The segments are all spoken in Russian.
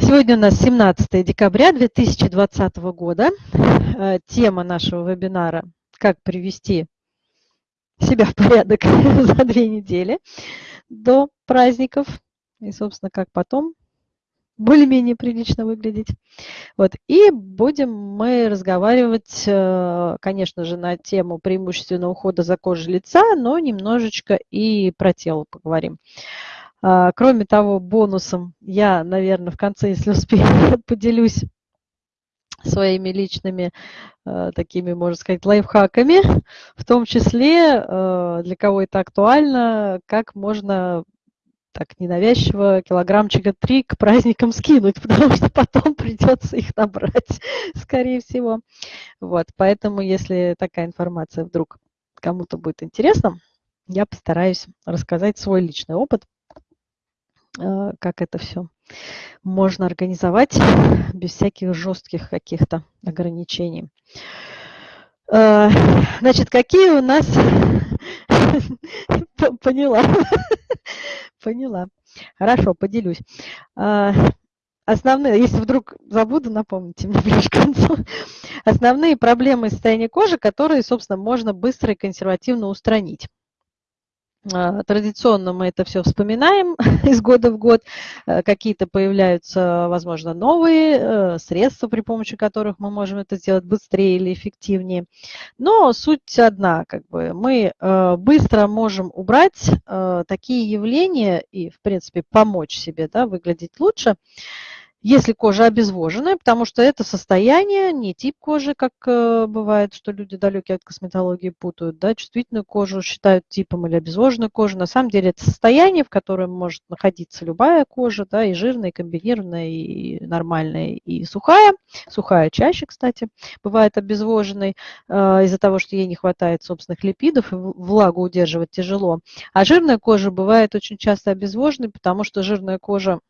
Сегодня у нас 17 декабря 2020 года. Э, тема нашего вебинара «Как привести себя в порядок за две недели до праздников» и, собственно, как потом более-менее прилично выглядеть. Вот. И будем мы разговаривать, э, конечно же, на тему преимущественного ухода за кожей лица, но немножечко и про тело поговорим. А, кроме того, бонусом я, наверное, в конце, если успею, поделюсь своими личными э, такими, можно сказать, лайфхаками, в том числе, э, для кого это актуально, как можно так ненавязчиво килограммчика три к праздникам скинуть, потому что потом придется их набрать, скорее всего. Вот, поэтому, если такая информация вдруг кому-то будет интересна, я постараюсь рассказать свой личный опыт – как это все можно организовать без всяких жестких каких-то ограничений. Э, значит, какие у нас... Поняла. Поняла. Хорошо, поделюсь. Э, основные, если вдруг забуду, напомните мне ближе к концу. Основные проблемы состояния кожи, которые, собственно, можно быстро и консервативно устранить. А, традиционно мы это все вспоминаем из года в год. Э, какие-то появляются, возможно, новые э, средства, при помощи которых мы можем это сделать быстрее или эффективнее. Но суть одна, как бы мы э, быстро можем убрать такие явления и, в принципе, помочь себе да, выглядеть лучше, если кожа обезвоженная, потому что это состояние, не тип кожи, как э, бывает, что люди далекие от косметологии путают, да, чувствительную кожу считают типом или обезвоженную кожу. На самом деле это состояние, в котором может находиться любая кожа, да, и жирная, и комбинированная, и нормальная, и сухая. Сухая чаще, кстати, бывает обезвоженной э, из-за того, что ей не хватает собственных липидов, и влагу удерживать тяжело. А жирная кожа бывает очень часто обезвоженной, потому что жирная кожа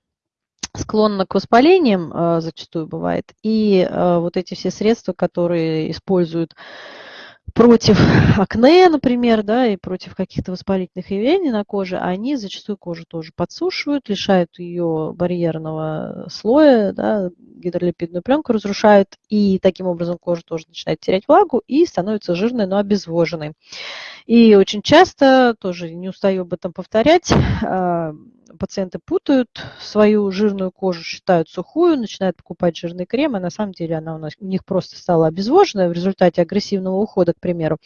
склонна к воспалениям, а, зачастую бывает, и а, вот эти все средства, которые используют против акне, например, да, и против каких-то воспалительных явлений на коже, они зачастую кожу тоже подсушивают, лишают ее барьерного слоя, да, гидролипидную пленку разрушают, и таким образом кожа тоже начинает терять влагу и становится жирной, но обезвоженной. И очень часто, тоже не устаю об этом повторять, пациенты путают свою жирную кожу, считают сухую, начинают покупать жирный крем, а на самом деле она у, нас, у них просто стала обезвоженная в результате агрессивного ухода, к примеру.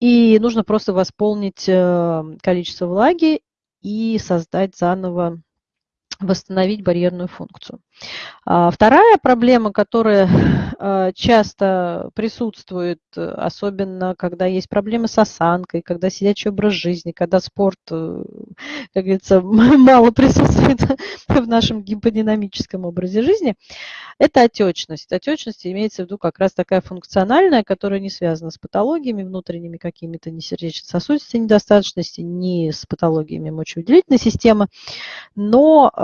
И нужно просто восполнить э, количество влаги и создать заново восстановить барьерную функцию. А, вторая проблема, которая а, часто присутствует, особенно когда есть проблемы с осанкой, когда сидячий образ жизни, когда спорт, э, как говорится, мало присутствует в нашем гиподинамическом образе жизни, это отечность. Отечность имеется в виду как раз такая функциональная, которая не связана с патологиями внутренними какими-то, ни сердечно-сосудистой недостаточности, ни с патологиями мочевыделительной системы, но э,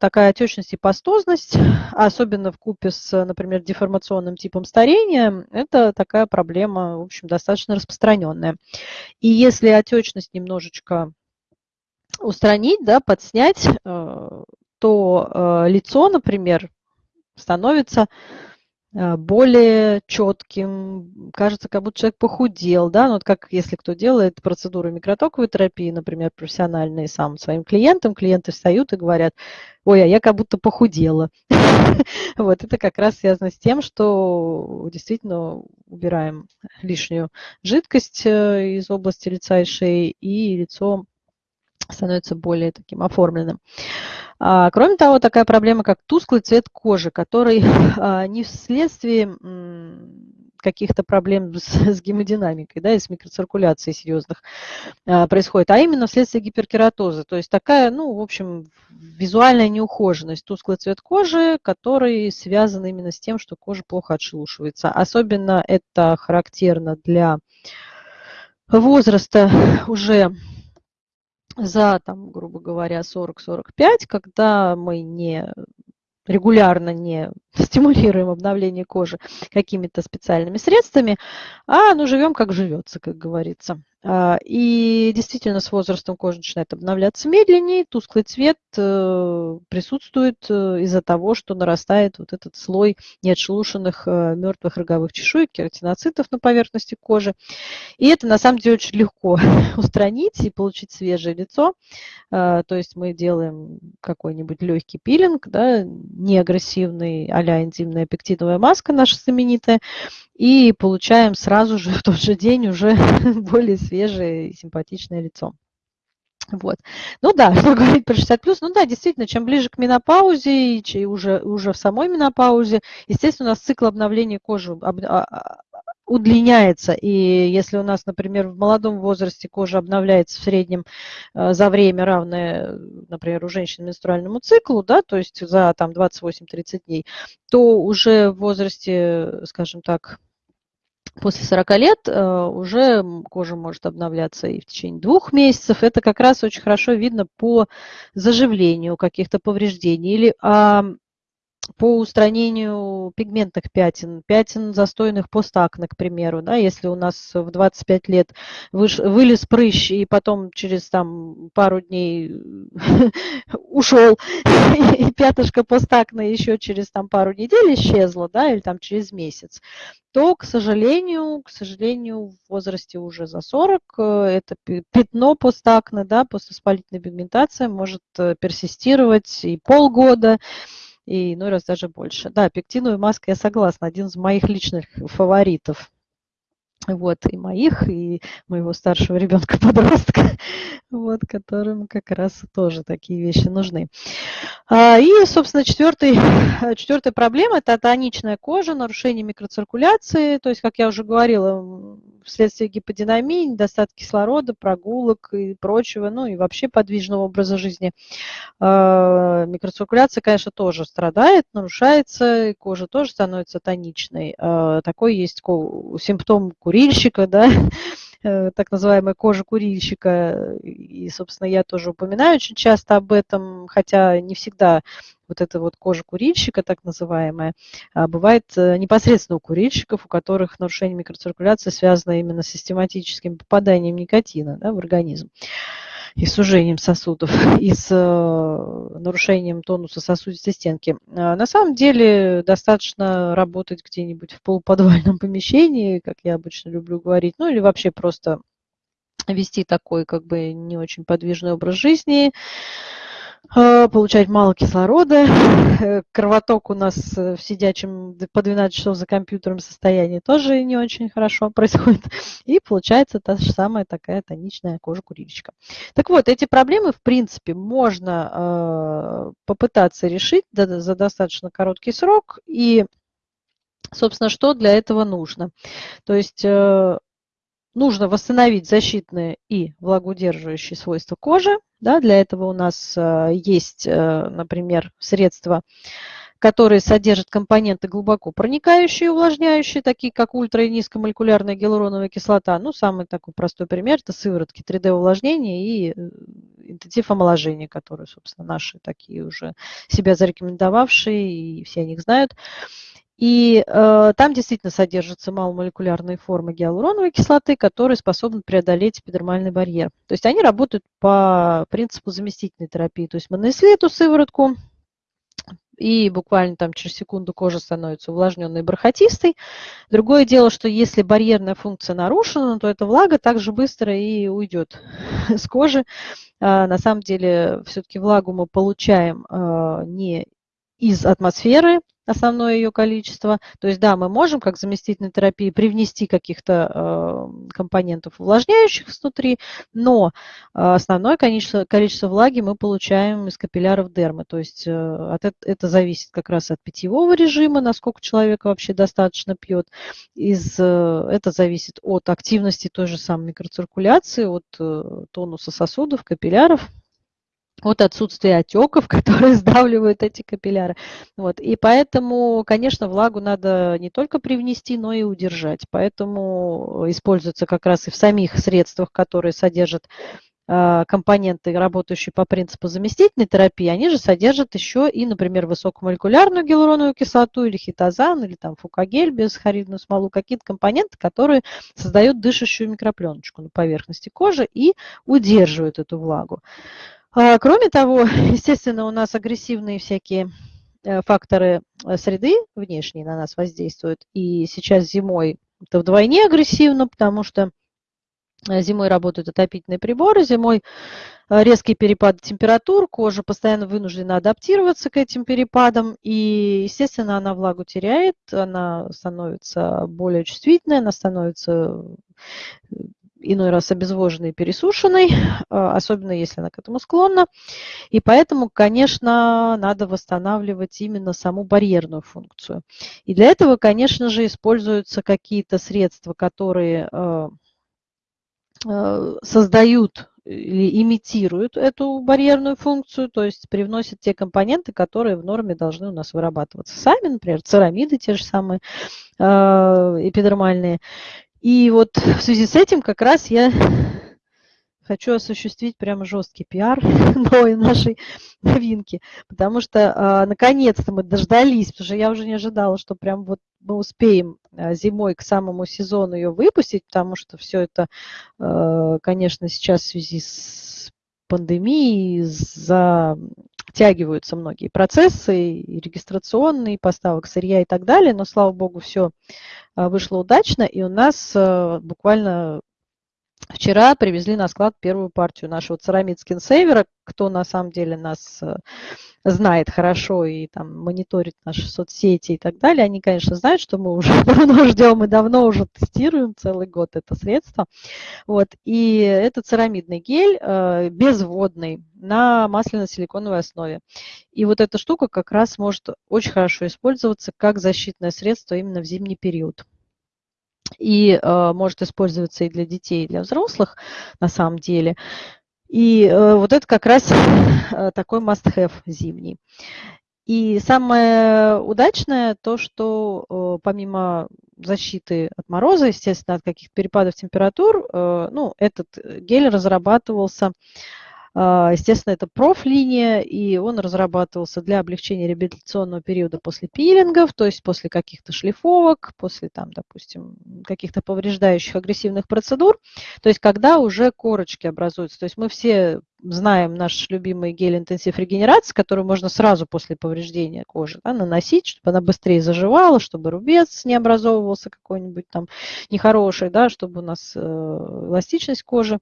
такая отечность и пастозность, особенно в купе с, например, деформационным типом старения, это такая проблема, в общем, достаточно распространенная. И если отечность немножечко устранить, да, подснять, э, то э, лицо, например, становится э, более четким, кажется, как будто человек похудел, да, ну, вот как если кто делает процедуру микротоковой терапии, например, профессиональные сам своим клиентам, клиенты встают и говорят, ой, а я как будто похудела. Вот, это как раз связано с тем, что действительно убираем лишнюю жидкость э, из области лица и шеи, и лицо становится более таким оформленным. А, кроме того, такая проблема, как тусклый цвет кожи, который а, не вследствие каких-то проблем с, с гемодинамикой, да, и с микроциркуляцией серьезных а, происходит, а именно вследствие гиперкератоза. То есть такая, ну, в общем, визуальная неухоженность, тусклый цвет кожи, который связан именно с тем, что кожа плохо отшелушивается. Особенно это характерно для возраста уже за, там, грубо говоря, 40-45, когда мы не регулярно не стимулируем обновление кожи какими-то специальными средствами, а ну живем как живется, как говорится. А, и действительно с возрастом кожа начинает обновляться медленнее, тусклый цвет э, присутствует э, из-за того, что нарастает вот этот слой неотшелушенных э, мертвых роговых чешуек, кератиноцитов на поверхности кожи. И это на самом деле очень легко устранить и получить свежее лицо. А, то есть мы делаем какой-нибудь легкий пилинг, да, неагрессивный, а-ля энзимная пектиновая маска наша знаменитая, и получаем сразу же в тот же день уже более свежее и симпатичное лицо. Вот. Ну да, что говорить про 60 плюс, ну да, действительно, чем ближе к менопаузе, и уже, уже в самой менопаузе, естественно, у нас цикл обновления кожи об, а, а, удлиняется. И если у нас, например, в молодом возрасте кожа обновляется в среднем э, за время равное, например, у женщин менструальному циклу, да, то есть за там 28-30 дней, то уже в возрасте, скажем так, после 40 лет э, уже кожа может обновляться и в течение двух месяцев. Это как раз очень хорошо видно по заживлению каких-то повреждений или по устранению пигментных пятен, пятен застойных постакне, к примеру, да, если у нас в 25 лет выш, вылез прыщ и потом через там пару дней ушел, и пятышко постакне еще через там пару недель исчезло, да, или там через месяц, то, к сожалению, к сожалению, в возрасте уже за 40 э, это пятно постакне, да, поствоспалительная пигментация может э, персистировать и полгода, и иной раз даже больше. Да, пектиновая маска, я согласна, один из моих личных фаворитов. Вот, и моих, и моего старшего ребенка-подростка, вот, которым как раз тоже такие вещи нужны. А, и, собственно, четвертый, четвертая проблема – это тоничная кожа, нарушение микроциркуляции. То есть, как я уже говорила, вследствие гиподинамии, недостатка кислорода, прогулок и прочего, ну и вообще подвижного образа жизни. А, микроциркуляция, конечно, тоже страдает, нарушается, и кожа тоже становится тоничной. А, такой есть симптом курильщика, да, э, так называемая кожа курильщика. И, собственно, я тоже упоминаю очень часто об этом, хотя не всегда вот эта вот кожа курильщика, так называемая, а, бывает э, непосредственно у курильщиков, у которых нарушение микроциркуляции связано именно с систематическим попаданием никотина да, в организм и сужением сосудов, и с э, нарушением тонуса сосудистой стенки. А, на самом деле достаточно работать где-нибудь в полуподвальном помещении, как я обычно люблю говорить, ну или вообще просто вести такой как бы не очень подвижный образ жизни, получать мало кислорода. Э, кровоток у нас э, в сидячем по 12 часов за компьютером состоянии тоже не очень хорошо происходит. И получается та же самая такая тоничная кожа курильщика. Так вот, эти проблемы, в принципе, можно попытаться решить за достаточно короткий срок. И, собственно, что для этого нужно? То есть нужно восстановить защитные и влагоудерживающие свойства кожи. Да, для этого у нас э, есть, э, например, средства, которые содержат компоненты глубоко проникающие, увлажняющие, такие как ультра- и низкомолекулярная гиалуроновая кислота. Ну, самый такой простой пример – это сыворотки 3D-увлажнения и э, интенсив омоложения, которые, собственно, наши такие уже себя зарекомендовавшие, и все о них знают. И э, там действительно содержатся маломолекулярные формы гиалуроновой кислоты, которые способны преодолеть эпидермальный барьер. То есть они работают по принципу заместительной терапии. То есть мы нанесли эту сыворотку, и буквально там через секунду кожа становится увлажненной и бархатистой. Другое дело, что если барьерная функция нарушена, то эта влага также быстро и уйдет с кожи. А, на самом деле все-таки влагу мы получаем а, не из атмосферы, основное ее количество. То есть, да, мы можем, как заместительной терапии, привнести каких-то э, компонентов увлажняющих внутри, но э, основное количество, количество влаги мы получаем из капилляров дермы. То есть, э, от, это, зависит как раз от питьевого режима, насколько человек вообще достаточно пьет. Из, э, это зависит от активности той же самой микроциркуляции, от э, тонуса сосудов, капилляров от отсутствия отеков, которые сдавливают эти капилляры. Вот. И поэтому, конечно, влагу надо не только привнести, но и удержать. Поэтому используется как раз и в самих средствах, которые содержат а, компоненты, работающие по принципу заместительной терапии, они же содержат еще и, например, высокомолекулярную гиалуроновую кислоту или хитозан, или там фукагель, безхоридную смолу, какие-то компоненты, которые создают дышащую микропленочку на поверхности кожи и удерживают эту влагу. А, кроме того, естественно, у нас агрессивные всякие э, факторы э, среды внешние на нас воздействуют. И сейчас зимой это вдвойне агрессивно, потому что Э, зимой работают отопительные приборы, зимой резкие перепады температур, кожа постоянно вынуждена адаптироваться к этим перепадам, и, естественно, она влагу теряет, она становится более чувствительной, она становится иной раз обезвоженной и пересушенной, особенно если она к этому склонна. И поэтому, конечно, надо восстанавливать именно саму барьерную функцию. И для этого, конечно же, используются какие-то средства, которые Э, создают или имитируют эту барьерную функцию, то есть привносят те компоненты, которые в норме должны у нас вырабатываться сами, например, церамиды те же самые э, эпидермальные. И вот в связи с этим как раз я хочу осуществить прямо жесткий пиар новой нашей новинки, потому что а, наконец-то мы дождались, потому что я уже не ожидала, что прям вот мы успеем а, зимой к самому сезону ее выпустить, потому что все это, а, конечно, сейчас в связи с пандемией затягиваются многие процессы, и регистрационные, и поставок сырья и так далее, но, слава богу, все а, вышло удачно, и у нас а, буквально Вчера привезли на склад первую партию нашего церамид скинсейвера. Кто на самом деле нас э, знает хорошо и там мониторит наши соцсети и так далее, они, конечно, знают, что мы уже давно ждем и давно уже тестируем целый год это средство. Вот. И это церамидный гель э, безводный на масляно-силиконовой основе. И вот эта штука как раз может очень хорошо использоваться как защитное средство именно в зимний период и э, может использоваться и для детей, и для взрослых на самом деле. И э, вот это как раз э, такой must-have зимний. И самое удачное то, что э, помимо защиты от мороза, естественно, от каких-то перепадов температур, э, ну, этот гель разрабатывался естественно, это профлиния, и он разрабатывался для облегчения реабилитационного периода после пилингов, то есть после каких-то шлифовок, после, там, допустим, каких-то повреждающих агрессивных процедур, то есть когда уже корочки образуются. То есть мы все знаем наш любимый гель интенсив регенерации, который можно сразу после повреждения кожи да, наносить, чтобы она быстрее заживала, чтобы рубец не образовывался какой-нибудь там нехороший, да, чтобы у нас э, эластичность кожи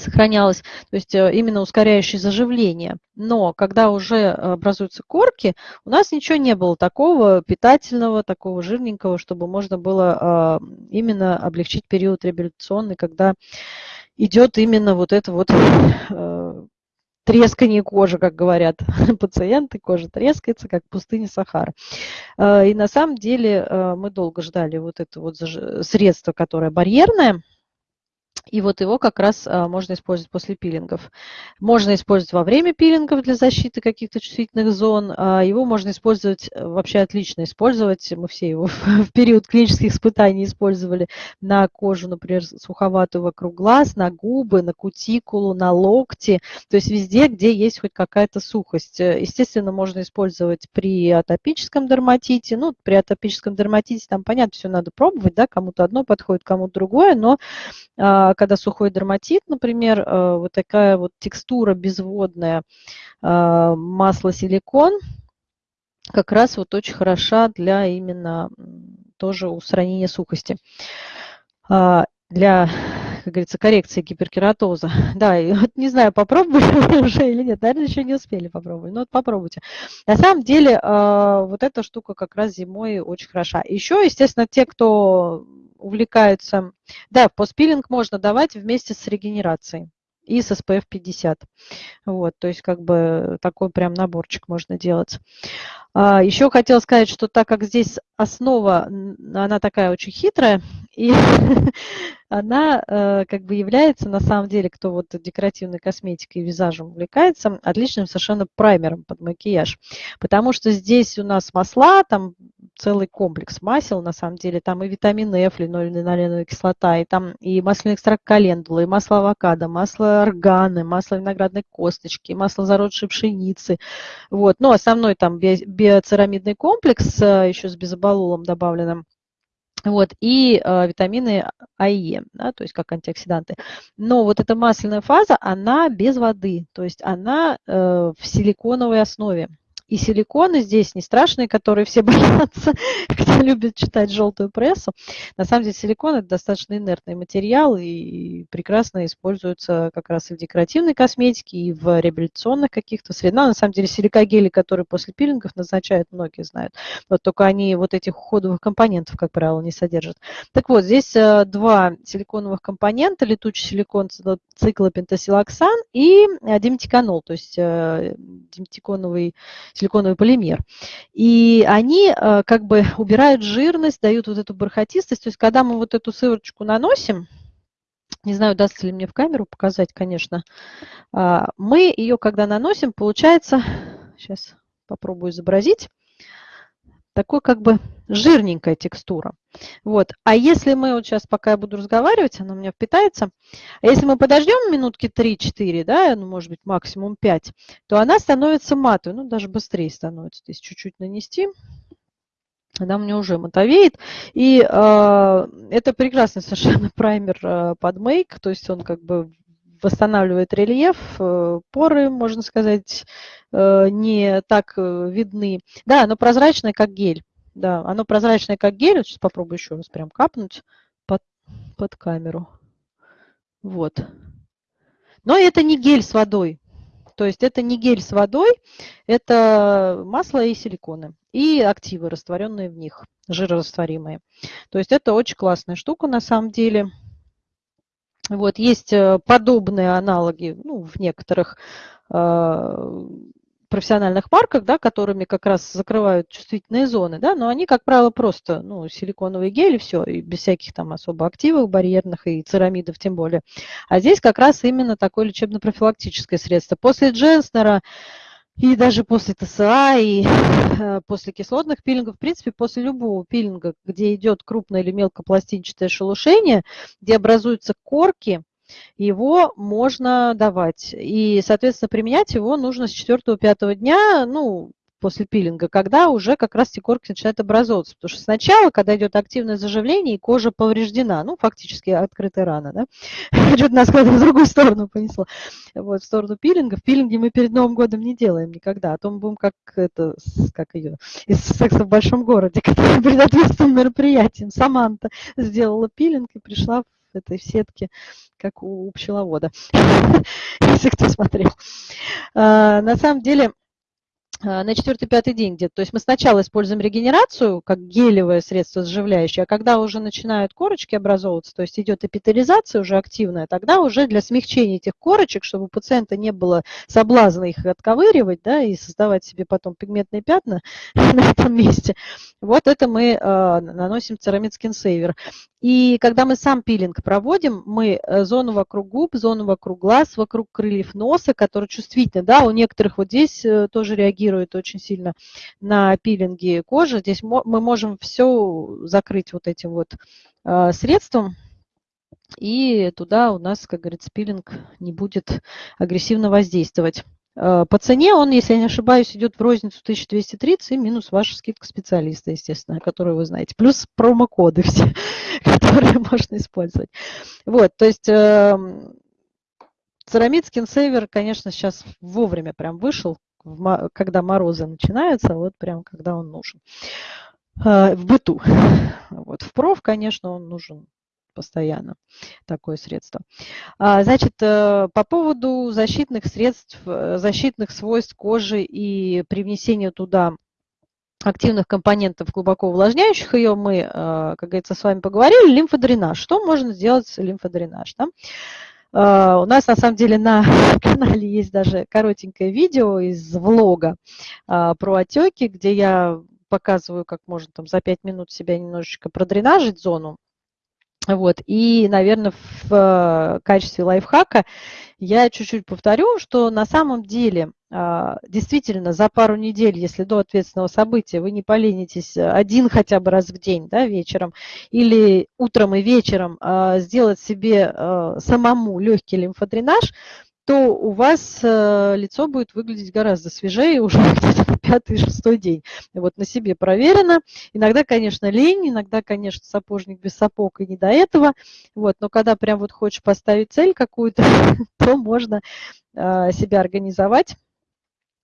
сохранялось, то есть э, именно ускоряющий заживление. Но когда уже образуются корки, у нас ничего не было такого питательного, такого жирненького, чтобы можно было а, именно облегчить период реабилитационный, когда идет именно вот это вот э, трескание кожи, как говорят пациенты, кожа трескается, как пустыня Сахара. Э, и на самом деле мы долго ждали вот это вот средство, которое барьерное, и вот его как раз а, можно использовать после пилингов. Можно использовать во время пилингов для защиты каких-то чувствительных зон. А, его можно использовать, э, вообще отлично использовать. Мы все его в период клинических испытаний использовали на кожу, например, суховатую вокруг глаз, на губы, на кутикулу, на локти. То есть везде, где есть хоть какая-то сухость. Э, естественно, можно использовать при атопическом дерматите. Ну, при атопическом дерматите там, понятно, все надо пробовать, да, кому-то одно подходит, кому-то другое, но а, когда сухой дерматит, например, э, вот такая вот текстура безводная э, масло силикон как раз вот очень хороша для именно тоже устранения сухости. А, для, как говорится, коррекции гиперкератоза. Да, и вот не знаю, попробовали уже или нет, наверное, еще не успели попробовать, но вот попробуйте. На самом деле, э, вот эта штука как раз зимой очень хороша. Еще, естественно, те, кто увлекаются... Да, постпилинг можно давать вместе с регенерацией и с SPF 50. Вот, то есть как бы такой прям наборчик можно делать. А, еще хотела сказать, что так как здесь основа, она такая очень хитрая, и она э, как бы является на самом деле, кто вот декоративной косметикой и визажем увлекается, отличным совершенно праймером под макияж. Потому что здесь у нас масла, там целый комплекс масел, на самом деле. Там и витамин F, линолеиновая кислота, и там и масляный экстракт календулы, и масло авокадо, масло органы, масло виноградной косточки, масло зародшей пшеницы. Вот. Но основной там биоцерамидный комплекс, э, еще с безобололом добавленным. Вот, и э, витамины А и Е, да, то есть как антиоксиданты. Но вот эта масляная фаза, она без воды, то есть она э, в силиконовой основе. И силиконы здесь не страшные, которые все боятся, кто любит читать желтую прессу. На самом деле силикон – это достаточно инертный материал и прекрасно используется как раз и в декоративной косметике, и в реабилитационных каких-то средах. Ну, на самом деле силикогели, которые после пилингов назначают, многие знают. Вот только они вот этих уходовых компонентов, как правило, не содержат. Так вот, здесь э, два силиконовых компонента, летучий силикон циклопентасилоксан и диметиканол, то есть э, диметиконовый силиконовый полимер. И они э, как бы убирают жирность, дают вот эту бархатистость. То есть когда мы вот эту сывороточку наносим, не знаю, удастся ли мне в камеру показать, конечно, а, мы ее, когда наносим, получается, сейчас попробую изобразить, такой как бы жирненькая текстура. Вот. А если мы, вот сейчас пока я буду разговаривать, она у меня впитается, а если мы подождем минутки 3-4, да, ну, может быть, максимум 5, то она становится матовой, ну, даже быстрее становится. То есть чуть-чуть нанести, она меня уже матовеет. И э, это прекрасный совершенно праймер э, под мейк, то есть он как бы восстанавливает рельеф, э, поры, можно сказать, э, не так э, видны. Да, оно прозрачное, как гель. Да, оно прозрачное, как гель. Сейчас попробую еще раз прям капнуть под, под камеру. Вот. Но это не гель с водой. То есть это не гель с водой, это масло и силиконы. И активы, растворенные в них, жирорастворимые. То есть это очень классная штука на самом деле. Вот, есть э, подобные аналоги ну, в некоторых э, профессиональных марках, да, которыми как раз закрывают чувствительные зоны, да, но они, как правило, просто ну, силиконовые гели, все, и без всяких там особо активов барьерных и церамидов тем более. А здесь как раз именно такое лечебно-профилактическое средство. После Дженснера и даже после ТСА, и э, после кислотных пилингов, в принципе, после любого пилинга, где идет крупное или мелкопластинчатое шелушение, где образуются корки, его можно давать. И, соответственно, применять его нужно с 4-5 дня, ну, после пилинга, когда уже как раз эти корки начинают образовываться. Потому что сначала, когда идет активное заживление, и кожа повреждена, ну, фактически открытая рана, да, что-то нас в другую сторону понесло, вот, в сторону пилинга. В пилинге мы перед Новым годом не делаем никогда, а то мы будем как это, как ее, из секса в большом городе, который перед ответственным мероприятием Саманта сделала пилинг и пришла в этой сетке, как у пчеловода, если кто смотрел. А, на самом деле, на четвертый-пятый день где-то. То есть мы сначала используем регенерацию как гелевое средство заживляющее, а когда уже начинают корочки образовываться, то есть идет эпителизация уже активная, тогда уже для смягчения этих корочек, чтобы у пациента не было соблазна их отковыривать да, и создавать себе потом пигментные пятна на этом месте, вот это мы э, наносим церамид Skin Saver. И когда мы сам пилинг проводим, мы э, зону вокруг губ, зону вокруг глаз, вокруг крыльев носа, которые чувствительны, да, у некоторых вот здесь э, тоже реагирует очень сильно на пилинги кожи. Здесь мы можем все закрыть вот этим вот э, средством, и туда у нас, как говорится, пилинг не будет агрессивно воздействовать. Э, по цене он, если я не ошибаюсь, идет в розницу 1230 и минус ваша скидка специалиста, естественно, которую вы знаете. Плюс промокоды все, которые можно использовать. Вот, то есть эм, церамид скинсейвер, конечно, сейчас вовремя прям вышел, когда морозы начинаются, вот прям когда он нужен э, в быту. Вот, в проф, конечно, он нужен постоянно такое средство. А, значит, э, по поводу защитных средств, э, защитных свойств кожи и привнесения туда активных компонентов, глубоко увлажняющих ее, мы, э, как говорится, с вами поговорили. Лимфодренаж. Что можно сделать с лимфодренаж? Да? У нас на самом деле на канале есть даже коротенькое видео из влога про отеки, где я показываю, как можно там за 5 минут себя немножечко продренажить зону Вот. И, наверное, в э, качестве лайфхака я чуть-чуть повторю, что на самом деле а, действительно за пару недель, если до ответственного события вы не поленитесь один хотя бы раз в день да, вечером или утром и вечером а, сделать себе а, самому легкий лимфодренаж, то у вас э, лицо будет выглядеть гораздо свежее уже где-то на пятый-шестой день. Вот на себе проверено. Иногда, конечно, лень, иногда, конечно, сапожник без сапог и не до этого. Вот, но когда прям вот хочешь поставить цель какую-то, то можно э, себя организовать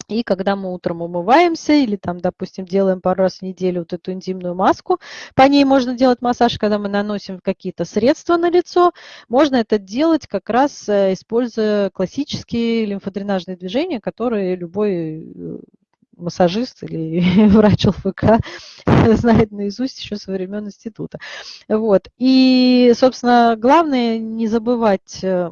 и когда мы утром умываемся или там, допустим, делаем пару раз в неделю вот эту интимную маску, по ней можно делать массаж, когда мы наносим какие-то средства на лицо, можно это делать как раз э, используя классические лимфодренажные движения, которые любой э, массажист или врач ЛФК знает наизусть еще со времен института. Вот. И, собственно, главное не забывать э,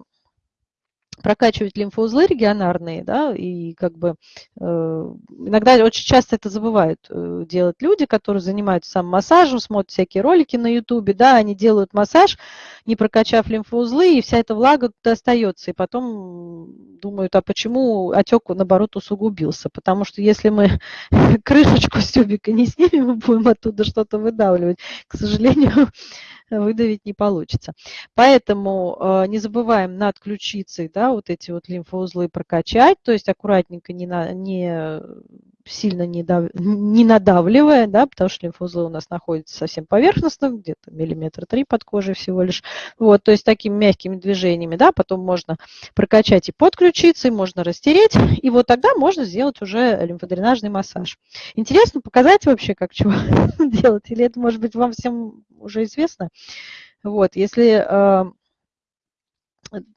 прокачивать лимфоузлы регионарные, да, и как бы э, иногда очень часто это забывают э, делать люди, которые занимаются сам массажем, смотрят всякие ролики на ютубе, да, они делают массаж, не прокачав лимфоузлы, и вся эта влага тут остается, и потом думают, а почему отек, наоборот, усугубился, потому что если мы крышечку с тюбика не снимем, мы будем оттуда что-то выдавливать, к сожалению, выдавить не получится. Поэтому э, не забываем над ключицей, да, вот эти вот лимфоузлы прокачать, то есть аккуратненько, не, на, не сильно не, дав, не надавливая, да, потому что лимфоузлы у нас находятся совсем поверхностно, где-то миллиметр три под кожей всего лишь. Вот, то есть такими мягкими движениями, да, потом можно прокачать и под ключицей, можно растереть, и вот тогда можно сделать уже лимфодренажный массаж. Интересно показать вообще, как чего делать, или это, может быть, вам всем уже известно? Вот, если э,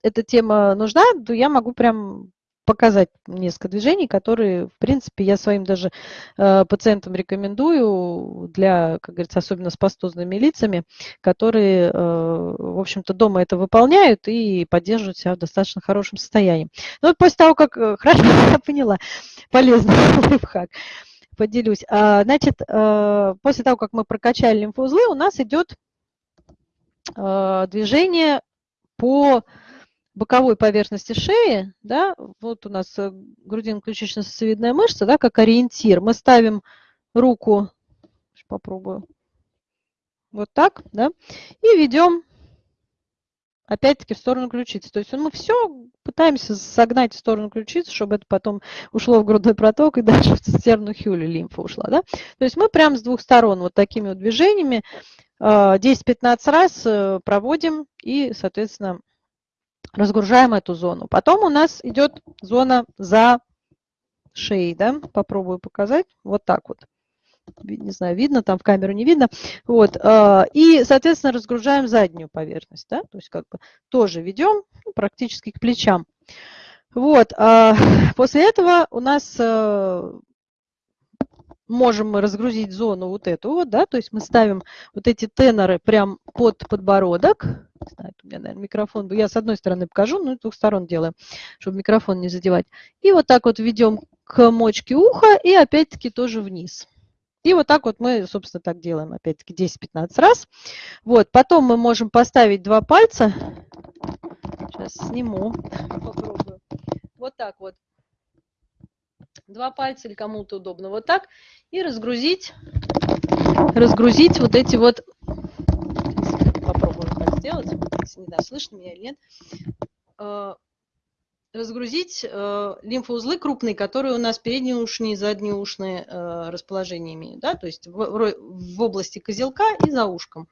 эта тема нужна, то я могу прям показать несколько движений, которые, в принципе, я своим даже э, пациентам рекомендую для, как говорится, особенно с пастозными лицами, которые, э, в общем-то, дома это выполняют и поддерживают себя в достаточно хорошем состоянии. Ну, вот после того, как, э, хорошо, я поняла, полезный лайфхак, поделюсь. А, значит, э, после того, как мы прокачали лимфоузлы, у нас идет э, движение по боковой поверхности шеи, да, вот у нас э, грудино-ключично-сосцевидная мышца, да, как ориентир. Мы ставим руку, попробую, вот так, да, и ведем опять-таки в сторону ключицы. То есть мы все пытаемся согнать в сторону ключицы, чтобы это потом ушло в грудной проток и дальше в цистерну Хюли лимфа ушла. Да? То есть мы прямо с двух сторон вот такими вот движениями 10-15 э, раз э, проводим и, соответственно, разгружаем эту зону. Потом у нас идет зона за шеей, да, попробую показать, вот так вот. Не знаю, видно, там в камеру не видно. Вот, а, и, соответственно, разгружаем заднюю поверхность, да, то есть как бы тоже ведем ну, практически к плечам. Вот, а, после этого у нас э, можем мы разгрузить зону вот эту вот, да, то есть мы ставим вот эти теноры прям под подбородок. Знаю, у меня, наверное, микрофон, я с одной стороны покажу, но с двух сторон делаем, чтобы микрофон не задевать. И вот так вот ведем к мочке уха и опять-таки тоже вниз. И вот так вот мы, собственно, так делаем, опять-таки 10-15 раз. Вот, потом мы можем поставить два пальца. Сейчас сниму, попробую. Вот так вот два пальца или кому-то удобно вот так, и разгрузить, разгрузить вот эти вот, попробую так сделать, не знаю, слышно меня или нет, э, разгрузить э, лимфоузлы крупные, которые у нас переднеушные и заднеушные э, расположения имеют, да, то есть в, в области козелка и за ушком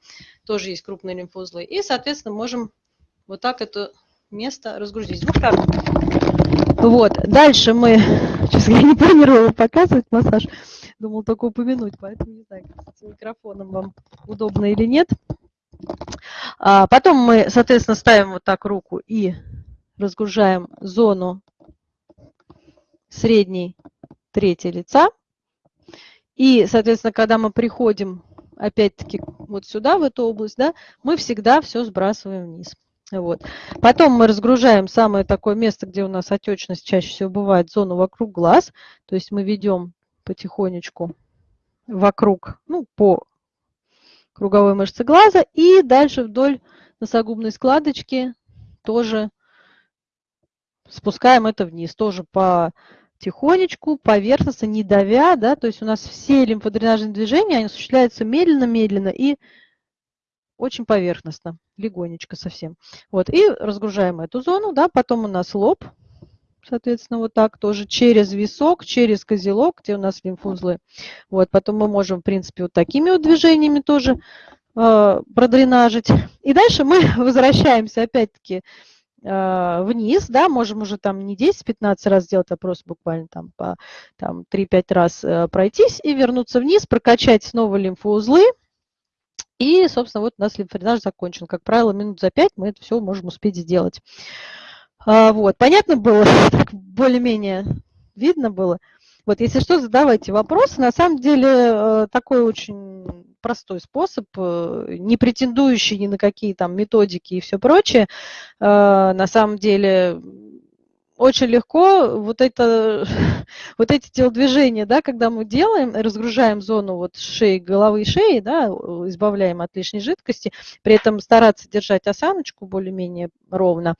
тоже есть крупные лимфоузлы. И, соответственно, можем вот так это место разгрузить. Вот так. Вот, дальше мы, сейчас я не планировала показывать массаж, думал только упомянуть, поэтому не знаю, с микрофоном вам удобно или нет. А потом мы, соответственно, ставим вот так руку и разгружаем зону средней трети лица. И, соответственно, когда мы приходим опять-таки вот сюда, в эту область, да, мы всегда все сбрасываем вниз. Вот. Потом мы разгружаем самое такое место, где у нас отечность чаще всего бывает, зону вокруг глаз. То есть мы ведем потихонечку вокруг, ну, по круговой мышцы глаза и дальше вдоль носогубной складочки тоже спускаем это вниз, тоже потихонечку, поверхностно, не давя, да, то есть у нас все лимфодренажные движения, они осуществляются медленно-медленно и очень поверхностно, легонечко совсем. Вот, и разгружаем эту зону, да, потом у нас лоб, соответственно, вот так тоже через висок, через козелок, где у нас лимфузлы. Вот, потом мы можем, в принципе, вот такими вот движениями тоже э, продренажить. И дальше мы возвращаемся опять-таки э, вниз, да, можем уже там не 10-15 раз сделать, а просто буквально там по там, 3-5 раз э, пройтись и вернуться вниз, прокачать снова лимфоузлы. И, собственно, вот у нас лимфодренаж закончен. Как правило, минут за 5 мы это все можем успеть сделать. А, вот, понятно было, более-менее видно было. Вот, если что, задавайте вопросы. На самом деле, э, такой очень простой способ, э, не претендующий ни на какие там методики и все прочее. Э, на самом деле, очень легко вот, это, вот эти телодвижения, да, когда мы делаем, разгружаем зону вот шеи, головы и шеи, да, избавляем от лишней жидкости, при этом стараться держать осаночку более-менее ровно.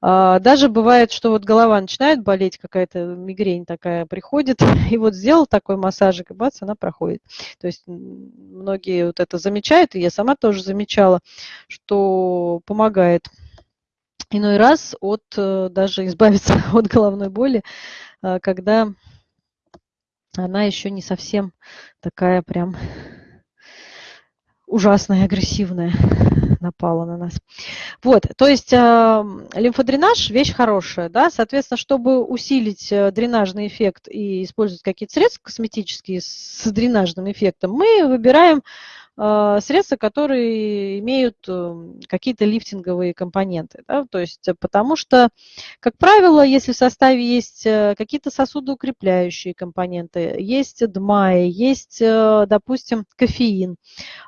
А, даже бывает, что вот голова начинает болеть, какая-то мигрень такая приходит, и вот сделал такой массажик, и бац, она проходит. То есть многие вот это замечают, и я сама тоже замечала, что помогает иной раз от э, даже избавиться от головной боли, э, когда она еще не совсем такая прям ужасная, агрессивная напала на нас. Вот, то есть э, лимфодренаж – вещь хорошая, да, соответственно, чтобы усилить э, дренажный эффект и использовать какие-то средства косметические с дренажным эффектом, мы выбираем средства, которые имеют эм, какие-то лифтинговые компоненты. Да? То есть, э, потому что, как правило, если в составе есть э, какие-то сосудоукрепляющие компоненты, есть ДМАИ, есть, э, допустим, кофеин,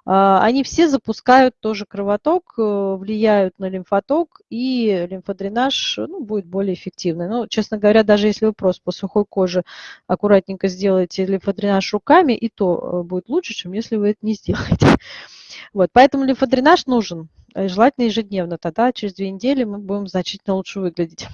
а, они все запускают тоже кровоток, влияют на лимфоток, и лимфодренаж ну, будет более эффективный. Ну, честно говоря, даже если вы просто по сухой коже аккуратненько сделаете лимфодренаж руками, и то будет лучше, чем если вы это не сделаете делать. Вот, поэтому лимфодренаж нужен, э, желательно ежедневно, тогда через две недели мы будем значительно лучше выглядеть.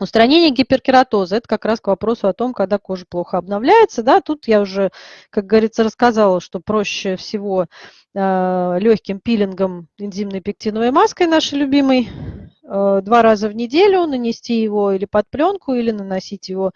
Устранение гиперкератоза – это как раз к вопросу о том, когда кожа плохо обновляется. Да, тут я уже, как говорится, рассказала, что проще всего э, легким пилингом энзимной пектиновой маской нашей любимой два раза в неделю нанести его или под пленку, или наносить его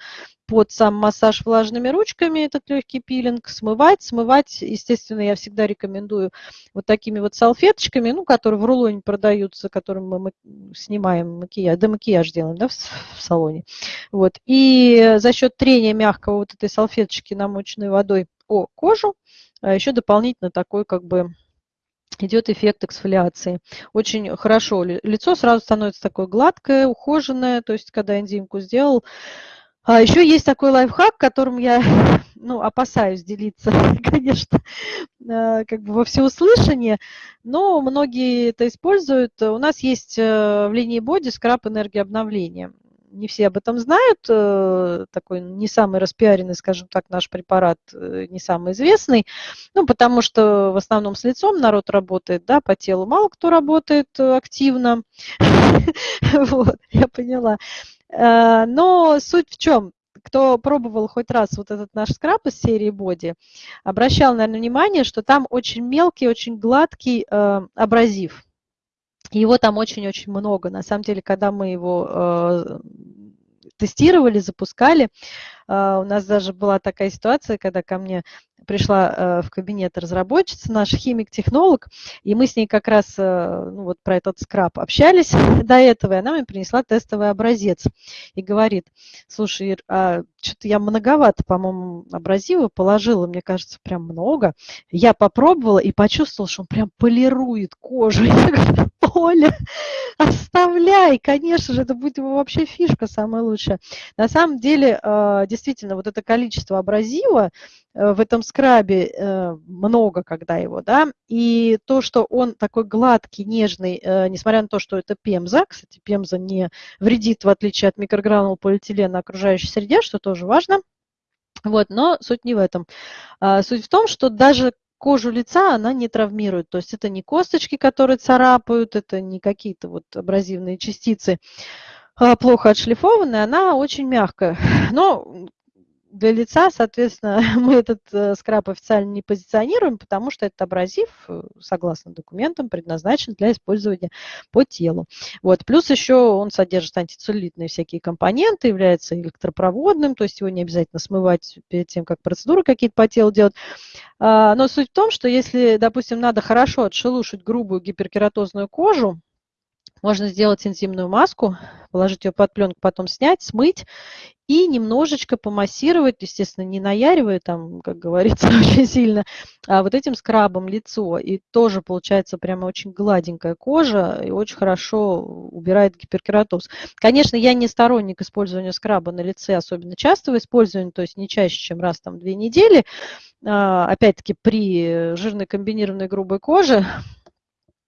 под сам массаж влажными ручками, этот легкий пилинг, смывать. Смывать, естественно, я всегда рекомендую вот такими вот салфеточками, ну, которые в рулоне продаются, которым мы снимаем макияж, да макияж делаем, да, в, салоне. Вот. И за счет трения мягкого вот этой салфеточки, намоченной водой о кожу, а еще дополнительно такой как бы идет эффект эксфолиации. Очень хорошо. Лицо сразу становится такое гладкое, ухоженное, то есть когда энзимку сделал, а еще есть такой лайфхак, которым я ну, опасаюсь делиться, конечно, э, как бы во всеуслышание, но многие это используют. У нас есть э, в линии боди скраб энергии обновления. Не все об этом знают, э, такой не самый распиаренный, скажем так, наш препарат, не самый известный, ну, потому что в основном с лицом народ работает, да, по телу мало кто работает активно, вот, я поняла. Э, но суть в чем? Кто пробовал хоть раз вот этот наш скраб из серии Body, обращал, наверное, внимание, что там очень мелкий, очень гладкий э, абразив. Его там очень-очень много. На самом деле, когда мы его э, тестировали, запускали, э, у нас даже была такая ситуация, когда ко мне пришла э, в кабинет разработчица, наш химик-технолог, и мы с ней как раз э, ну, вот про этот скраб общались до этого, и она мне принесла тестовый образец и говорит, слушай, а что-то я многовато, по-моему, абразива положила, мне кажется, прям много. Я попробовала и почувствовала, что он прям полирует кожу. Я говорю, Оля, оставляй, конечно же, это будет его вообще фишка самая лучшая. На самом деле, э, действительно, вот это количество абразива, в этом скрабе э, много, когда его, да, и то, что он такой гладкий, нежный, э, несмотря на то, что это пемза, кстати, пемза не вредит, в отличие от микрогранул полиэтилена окружающей среде, что тоже важно, вот, но суть не в этом. А, суть в том, что даже кожу лица она не травмирует. То есть это не косточки, которые царапают, это не какие-то вот абразивные частицы а, плохо отшлифованная, она очень мягкая. Но для лица, соответственно, мы этот э, скраб официально не позиционируем, потому что этот абразив, э, согласно документам, предназначен для использования по телу. Вот. Плюс еще он содержит антицеллюлитные всякие компоненты, является электропроводным, то есть его не обязательно смывать перед тем, как процедуры какие-то по телу делать. А, но суть в том, что если, допустим, надо хорошо отшелушить грубую гиперкератозную кожу, можно сделать энзимную маску, положить ее под пленку, потом снять, смыть и немножечко помассировать, естественно, не наяривая там, как говорится, очень сильно, а вот этим скрабом лицо. И тоже получается прямо очень гладенькая кожа и очень хорошо убирает гиперкератоз. Конечно, я не сторонник использования скраба на лице, особенно частого использования, то есть не чаще, чем раз там две недели. А, опять-таки при жирной комбинированной грубой коже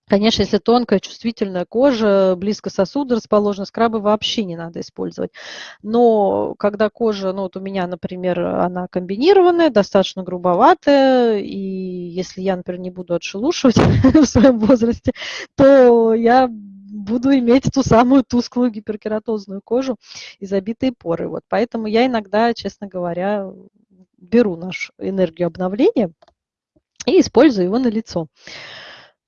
Конечно, если тонкая, чувствительная кожа, близко сосуды расположены, скрабы вообще не надо использовать. Но когда кожа, ну вот у меня, например, она комбинированная, достаточно грубоватая, и если я, например, не буду отшелушивать в своем возрасте, то я буду иметь ту самую тусклую гиперкератозную кожу и забитые поры. Вот. Поэтому я иногда, честно говоря, беру нашу энергию обновления и использую его на лицо.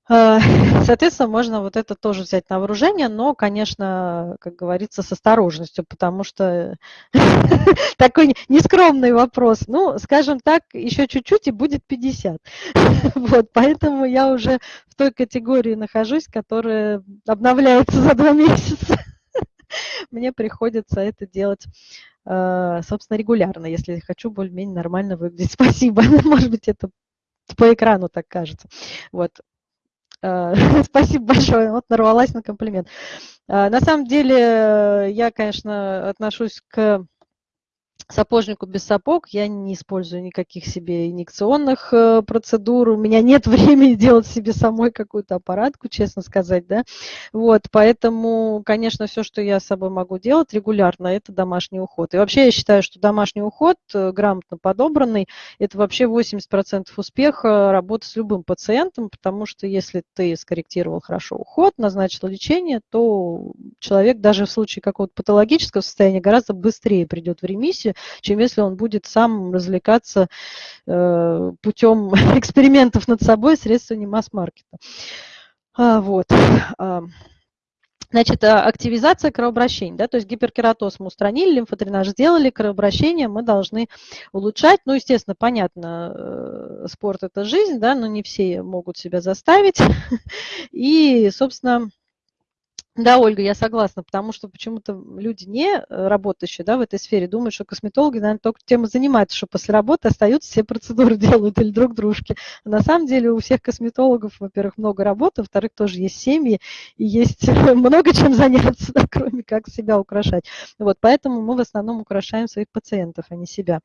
Э, соответственно, можно вот это тоже взять на вооружение, но, конечно, как говорится, с осторожностью, потому что такой нескромный вопрос. Ну, скажем так, еще чуть-чуть и будет 50. Вот, поэтому я уже в той категории нахожусь, которая обновляется за два месяца. Мне приходится это делать э, собственно, регулярно, если хочу более-менее нормально выглядеть. Спасибо. Может быть, это по экрану так кажется. Вот. Э, спасибо большое, вот нарвалась на комплимент. Э, на самом деле, я, конечно, отношусь к сапожнику без сапог, я не использую никаких себе инъекционных э, процедур, у меня нет времени делать себе самой какую-то аппаратку, честно сказать, да, вот, поэтому, конечно, все, что я с собой могу делать регулярно, это домашний уход. И вообще я считаю, что домашний уход, э, грамотно подобранный, это вообще 80% успеха работы с любым пациентом, потому что если ты скорректировал хорошо уход, назначил лечение, то человек даже в случае какого-то патологического состояния гораздо быстрее придет в ремиссию, чем если он будет сам развлекаться э, путем экспериментов над собой средствами масс-маркета. А, вот. А, значит, а, активизация кровообращения, да, то есть гиперкератоз мы устранили, лимфодренаж сделали, кровообращение мы должны улучшать. Ну, естественно, понятно, э, спорт – это жизнь, да, но не все могут себя заставить. И, собственно, да, Ольга, я согласна, потому что почему-то люди, не э, работающие да, в этой сфере, думают, что косметологи, наверное, только тем и занимаются, что после работы остаются, все процедуры делают или друг дружке. А на самом деле у всех косметологов, во-первых, много работы, во-вторых, тоже есть семьи, и есть много чем заняться, да, кроме как себя украшать. Вот, поэтому мы в основном украшаем своих пациентов, а не себя.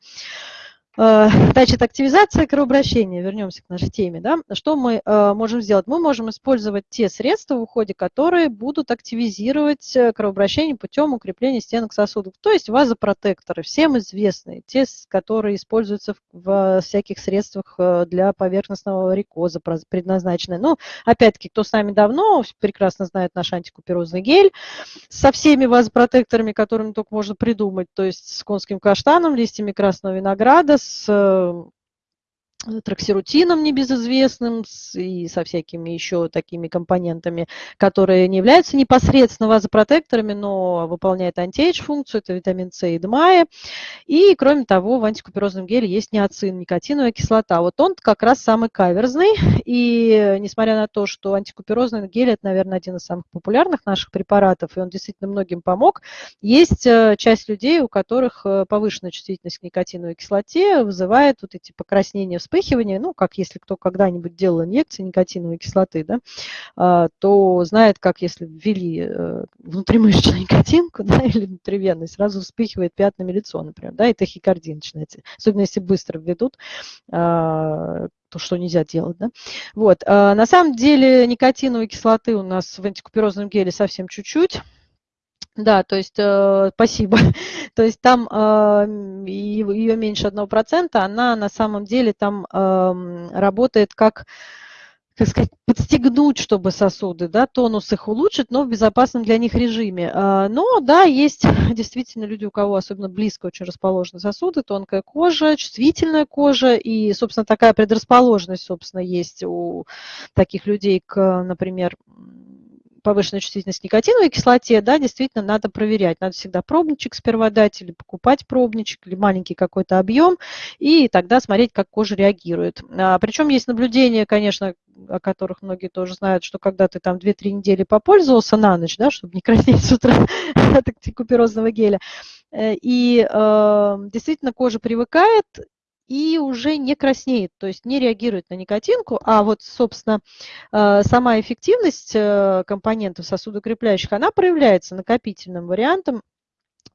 Э, значит, активизация кровообращения, вернемся к нашей теме. Да? Что мы э, можем сделать? Мы можем использовать те средства в уходе, которые будут активизировать э, кровообращение путем укрепления стенок сосудов. То есть вазопротекторы, всем известные, те, которые используются в всяких средствах для поверхностного варикоза предназначенные. Ну, опять-таки, кто с нами давно, прекрасно знает наш антикуперозный гель со всеми вазопротекторами, которыми только можно придумать, то есть с конским каштаном, листьями красного винограда, с э, траксирутином небезызвестным и со всякими еще такими компонентами, которые не являются непосредственно вазопротекторами, но выполняют антиэйдж-функцию, это витамин С и ДМАЭ. И, кроме того, в антикуперозном геле есть неоцин, никотиновая кислота. Вот он как раз самый каверзный, и несмотря на то, что антикуперозный гель – это, наверное, один из самых популярных наших препаратов, и он действительно многим помог, есть э, часть людей, у которых э, повышенная чувствительность к никотиновой кислоте вызывает вот эти покраснения в вспыхивание, ну, как если кто когда-нибудь делал инъекции никотиновой кислоты, да, а, то знает, как если ввели э, внутримышечную никотинку, да, или внутривенный, сразу вспыхивает пятнами лицо, например, да, и тахикардия начинается. Особенно если быстро введут, а, то, что нельзя делать. Да? Вот. А, на самом деле никотиновой кислоты у нас в антикуперозном геле совсем чуть-чуть. Да, то есть, э, спасибо. то есть там э, ее меньше 1%, она на самом деле там э, работает как как сказать, подстегнуть, чтобы сосуды, да, тонус их улучшить, но в безопасном для них режиме. А, но, да, есть действительно люди, у кого особенно близко очень расположены сосуды, тонкая кожа, чувствительная кожа, и, собственно, такая предрасположенность, собственно, есть у таких людей к, например, повышенная чувствительность к никотиновой кислоте, да, действительно надо проверять. Надо всегда пробничек сперва дать или покупать пробничек, или маленький какой-то объем, и тогда смотреть, как кожа реагирует. А, причем есть наблюдения, конечно, о которых многие тоже знают, что когда ты там 2-3 недели попользовался на ночь, да, чтобы не краснеть с утра от куперозного геля, э, и э, действительно кожа привыкает, и уже не краснеет, то есть не реагирует на никотинку, а вот, собственно, э, сама эффективность э, компонентов сосудокрепляющих, она проявляется накопительным вариантом,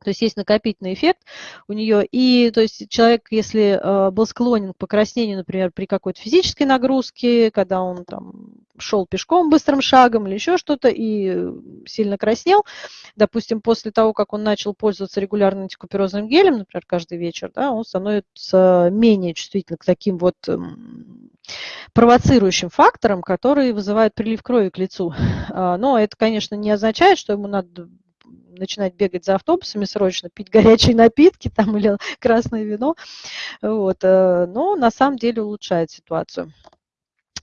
то есть есть накопительный эффект у нее. И то есть человек, если э, был склонен к покраснению, например, при какой-то физической нагрузке, когда он там шел пешком быстрым шагом или еще что-то и сильно краснел, допустим, после того, как он начал пользоваться регулярно антикуперозным гелем, например, каждый вечер, да, он становится менее чувствительным к таким вот эм, провоцирующим факторам, которые вызывают прилив крови к лицу. А, но это, конечно, не означает, что ему надо начинать бегать за автобусами срочно, пить горячие напитки там или красное вино. Вот. Э, но на самом деле улучшает ситуацию.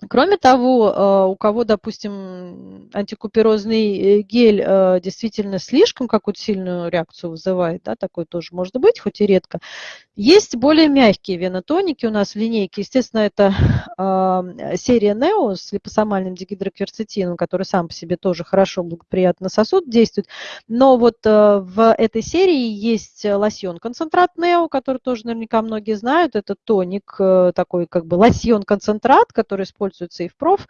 Кроме того, э, у кого, допустим, антикуперозный э, гель э, действительно слишком какую-то сильную реакцию вызывает, да, такое тоже может быть, хоть и редко, есть более мягкие венотоники у нас в линейке. Естественно, это серия Neo с липосомальным дигидрокверцетином, который сам по себе тоже хорошо, благоприятно сосуд действует. Но вот в этой серии есть лосьон-концентрат Neo, который тоже наверняка многие знают. Это тоник, такой как бы лосьон-концентрат, который используется используется и в проф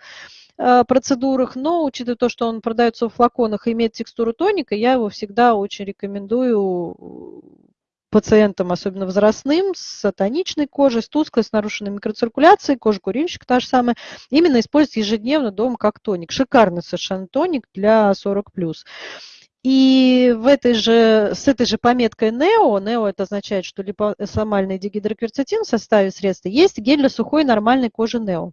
э, процедурах, но учитывая то, что он продается в флаконах и имеет текстуру тоника, я его всегда очень рекомендую пациентам, особенно возрастным, с тоничной кожей, с тусклой, с нарушенной микроциркуляцией, кожа курильщика та же самая, именно использовать ежедневно дома как тоник. Шикарный совершенно тоник для 40+. И в этой же, с этой же пометкой NEO, NEO это означает, что липосомальный дигидрокверцетин в составе средства, есть гель для сухой нормальной кожи NEO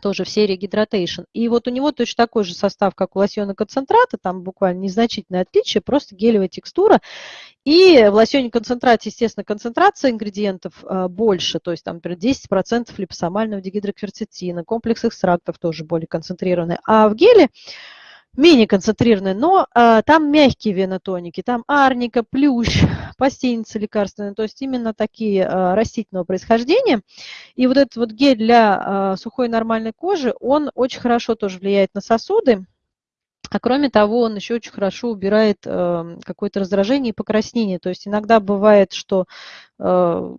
тоже в серии Hydration. И вот у него точно такой же состав, как у лосьона концентрата, там буквально незначительное отличие, просто гелевая текстура. И в лосьоне концентрате, естественно, концентрация ингредиентов э, больше, то есть там, например, 10% липосомального дигидрокверцетина, комплекс экстрактов тоже более концентрированный. А в геле менее концентрированные, но а, там мягкие венотоники, там арника, плющ, пастеница лекарственная, то есть именно такие а, растительного происхождения. И вот этот вот гель для а, сухой нормальной кожи, он очень хорошо тоже влияет на сосуды, а кроме того, он еще очень хорошо убирает э, какое-то раздражение и покраснение. То есть иногда бывает, что э,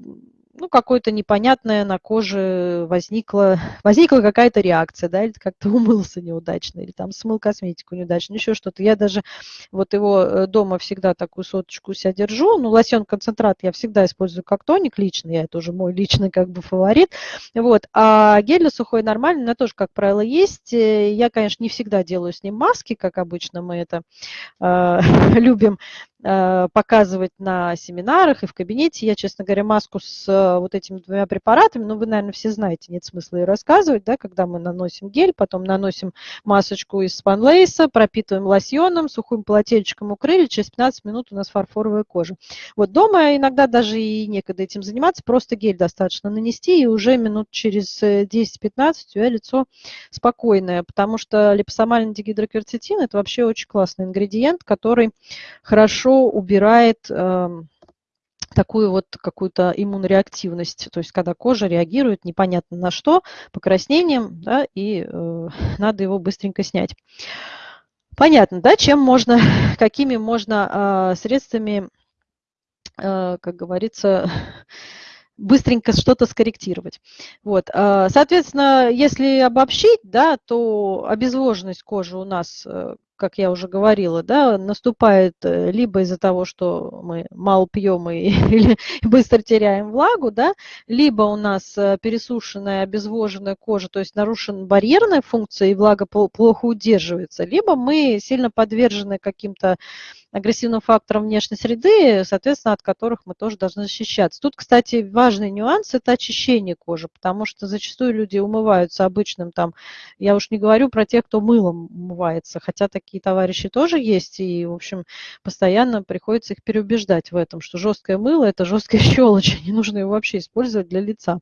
ну, какое-то непонятное на коже возникла, возникла какая-то реакция, да, или как-то умылся неудачно, или там смыл косметику неудачно, еще что-то. Я даже вот его э, дома всегда такую соточку себя держу, ну, лосьон-концентрат я всегда использую как тоник лично, я это уже мой личный как бы фаворит, вот, а гель для сухой нормальный, у меня тоже, как правило, есть. Э, я, конечно, не всегда делаю с ним маски, как обычно мы это э, любим, показывать на семинарах и в кабинете. Я, честно говоря, маску с э, вот этими двумя препаратами, ну, вы, наверное, все знаете, нет смысла ее рассказывать, да, когда мы наносим гель, потом наносим масочку из спанлейса, пропитываем лосьоном, сухим полотенчиком укрыли, через 15 минут у нас фарфоровая кожа. Вот дома иногда даже и некогда этим заниматься, просто гель достаточно нанести, и уже минут через 10-15 э, у тебя лицо спокойное, потому что липосомальный дигидрокверцетин – это вообще очень классный ингредиент, который хорошо хорошо убирает эм, такую вот какую-то иммунореактивность, то есть когда кожа реагирует непонятно на что, покраснением, да, и э, надо его быстренько снять. Понятно, да, чем можно, какими можно э, средствами, э, как говорится, быстренько что-то скорректировать. Вот. Э, соответственно, если обобщить, да, то обезвоженность кожи у нас э, как я уже говорила, да, наступает э, либо из-за того, что мы мало пьем и, или быстро теряем влагу, да, либо у нас э, пересушенная, обезвоженная кожа, то есть нарушена барьерная функция и влага плохо удерживается, либо мы сильно подвержены каким-то агрессивным фактором внешней среды, соответственно, от которых мы тоже должны защищаться. Тут, кстати, важный нюанс – это очищение кожи, потому что зачастую люди умываются обычным там, я уж не говорю про тех, кто мылом умывается, хотя такие товарищи тоже есть, и, в общем, постоянно приходится их переубеждать в этом, что жесткое мыло – это жесткая щелочь, не нужно его вообще использовать для лица.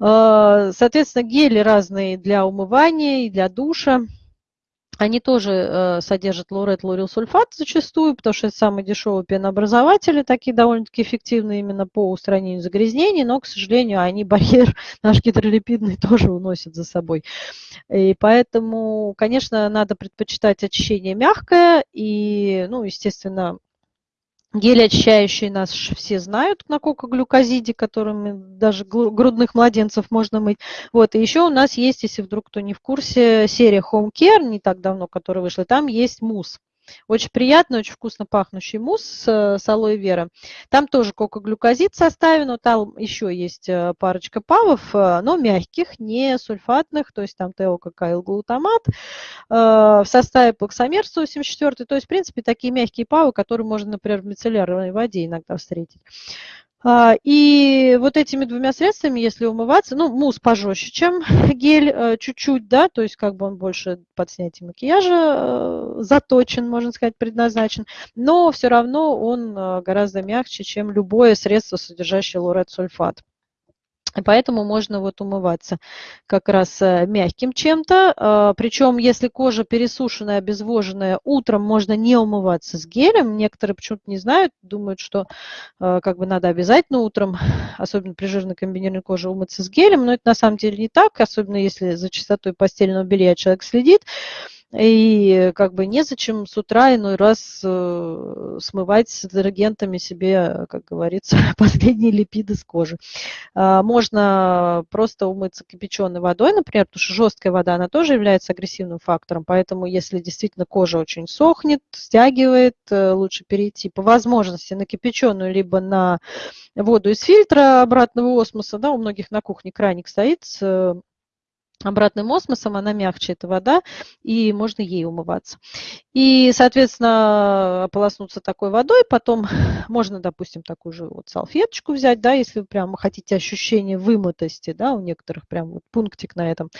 А, соответственно, гели разные для умывания и для душа. Они тоже э, содержат лурет, лурилсульфат зачастую, потому что это самые дешевые пенообразователи, такие довольно-таки эффективные именно по устранению загрязнений, но, к сожалению, они барьер наш гидролипидный тоже уносят за собой. И поэтому, конечно, надо предпочитать очищение мягкое и, ну, естественно, Гели очищающие нас все знают на кокоглюкозиде, которыми даже грудных младенцев можно мыть. Вот, и еще у нас есть, если вдруг кто не в курсе, серия Home Care, не так давно, которая вышла, там есть мусс. Очень приятный, очень вкусно пахнущий мусс с, с алоэ вера. Там тоже кокоглюкозид составен, но там еще есть э, парочка павов, э, но мягких, не сульфатных, то есть там теококаилглутамат э, в составе плаксомер 184, то есть, в принципе, такие мягкие павы, которые можно, например, в мицеллярной воде иногда встретить. А, и вот этими двумя средствами, если умываться, ну, мусс пожестче, чем гель, э, чуть-чуть, да, то есть как бы он больше под снятие макияжа э, заточен, можно сказать, предназначен, но все равно он э, гораздо мягче, чем любое средство, содержащее лорет-сульфат. Поэтому можно вот умываться как раз э, мягким чем-то. А, Причем, если кожа пересушенная, обезвоженная, утром можно не умываться с гелем. Некоторые почему-то не знают, думают, что э, как бы надо обязательно утром, особенно при жирной комбинированной коже, умыться с гелем. Но это на самом деле не так, особенно если за чистотой постельного белья человек следит. И как бы незачем с утра иной раз э, смывать с детергентами себе, как говорится, последние липиды с кожи. А, можно просто умыться кипяченой водой, например, потому что жесткая вода, она тоже является агрессивным фактором, поэтому если действительно кожа очень сохнет, стягивает, э, лучше перейти по возможности на кипяченую, либо на воду из фильтра обратного осмоса, да, у многих на кухне краник стоит с обратным осмосом, она мягче, эта вода, и можно ей умываться. И, соответственно, ополоснуться такой водой, потом можно, допустим, такую же вот салфеточку взять, да, если вы прямо хотите ощущение вымытости, да, у некоторых прям вот пунктик на этом.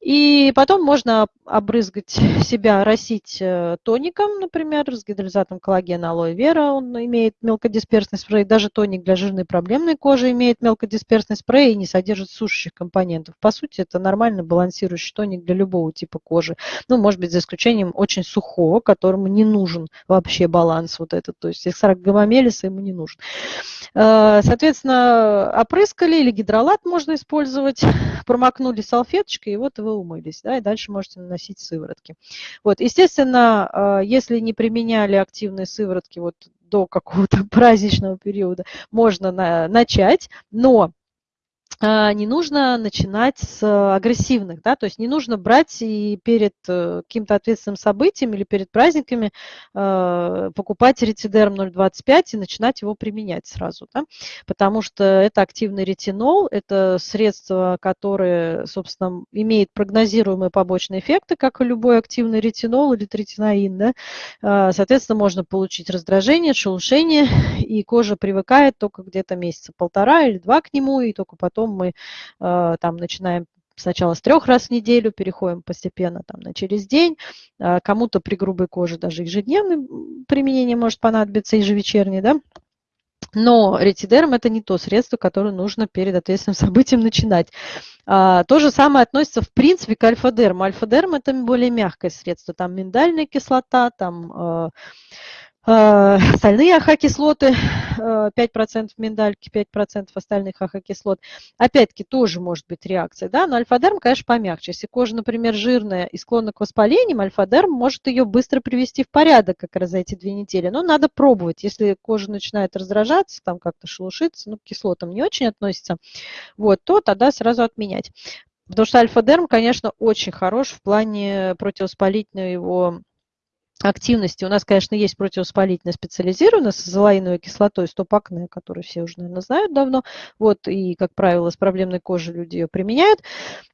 И потом можно обрызгать себя, росить э, тоником, например, с гидролизатом коллагена алоэ вера, он имеет мелкодисперсный спрей, даже тоник для жирной проблемной кожи имеет мелкодисперсный спрей и не содержит сушащих компонентов. По сути, это нормально балансирующий тоник для любого типа кожи. Ну, может быть, за исключением очень сухого, которому не нужен вообще баланс вот этот. То есть экстракт гамамелиса ему не нужен. Э, соответственно, опрыскали или гидролат можно использовать, промокнули салфеточкой, и вот вы умылись. Да, и дальше можете наносить сыворотки. Вот, естественно, э, если не применяли активные сыворотки вот до какого-то праздничного периода, можно на, начать, но не нужно начинать с агрессивных, да, то есть не нужно брать и перед э, каким-то ответственным событием или перед праздниками э, покупать ретидерм 0,25 и начинать его применять сразу, да, потому что это активный ретинол, это средство, которое, собственно, имеет прогнозируемые побочные эффекты, как и любой активный ретинол или третинаин, да, а, соответственно, можно получить раздражение, шелушение, и кожа привыкает только где-то месяца полтора или два к нему, и только потом потом мы э, там начинаем сначала с трех раз в неделю, переходим постепенно там, на через день. Э, кому-то при грубой коже даже ежедневное применение может понадобиться, ежевечернее, да. Но ретидерм – это не то средство, которое нужно перед ответственным событием начинать. А, то же самое относится, в принципе, к альфа-дерму. Альфа-дерм – это более мягкое средство. Там миндальная кислота, там Э, остальные AHA-кислоты, 5% э, миндальки, 5% остальных AHA-кислот. Опять-таки тоже может быть реакция, да, но альфа-дерм, конечно, помягче. Если кожа, например, жирная и склонна к воспалениям, альфа-дерм может ее быстро привести в порядок как раз за эти две недели. Но надо пробовать. Если кожа начинает раздражаться, там как-то шелушиться, ну, к кислотам не очень относится, вот, то тогда сразу отменять. Потому что альфа-дерм, конечно, очень хорош в плане противовоспалительного его активности. У нас, конечно, есть противовоспалительная специализированная с азолаиновой кислотой, стопакне, которую все уже, наверное, знают давно. Вот, и, как правило, с проблемной кожей люди ее применяют.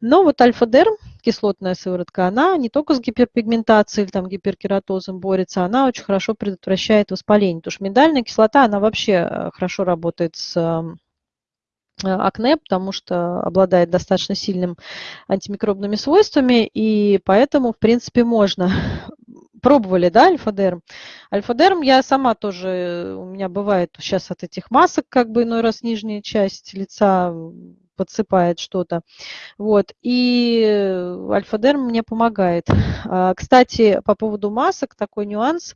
Но вот альфа-дерм, кислотная сыворотка, она не только с гиперпигментацией или там гиперкератозом борется, она очень хорошо предотвращает воспаление. Потому что миндальная кислота, она вообще э, хорошо работает с э, акне, потому что обладает достаточно сильным антимикробными свойствами, и поэтому, в принципе, можно Пробовали, да, альфа-дерм? Альфа-дерм я сама тоже, у меня бывает сейчас от этих масок, как бы иной раз нижняя часть лица подсыпает что-то. Вот. И альфа-дерм мне помогает. А, кстати, по поводу масок, такой нюанс,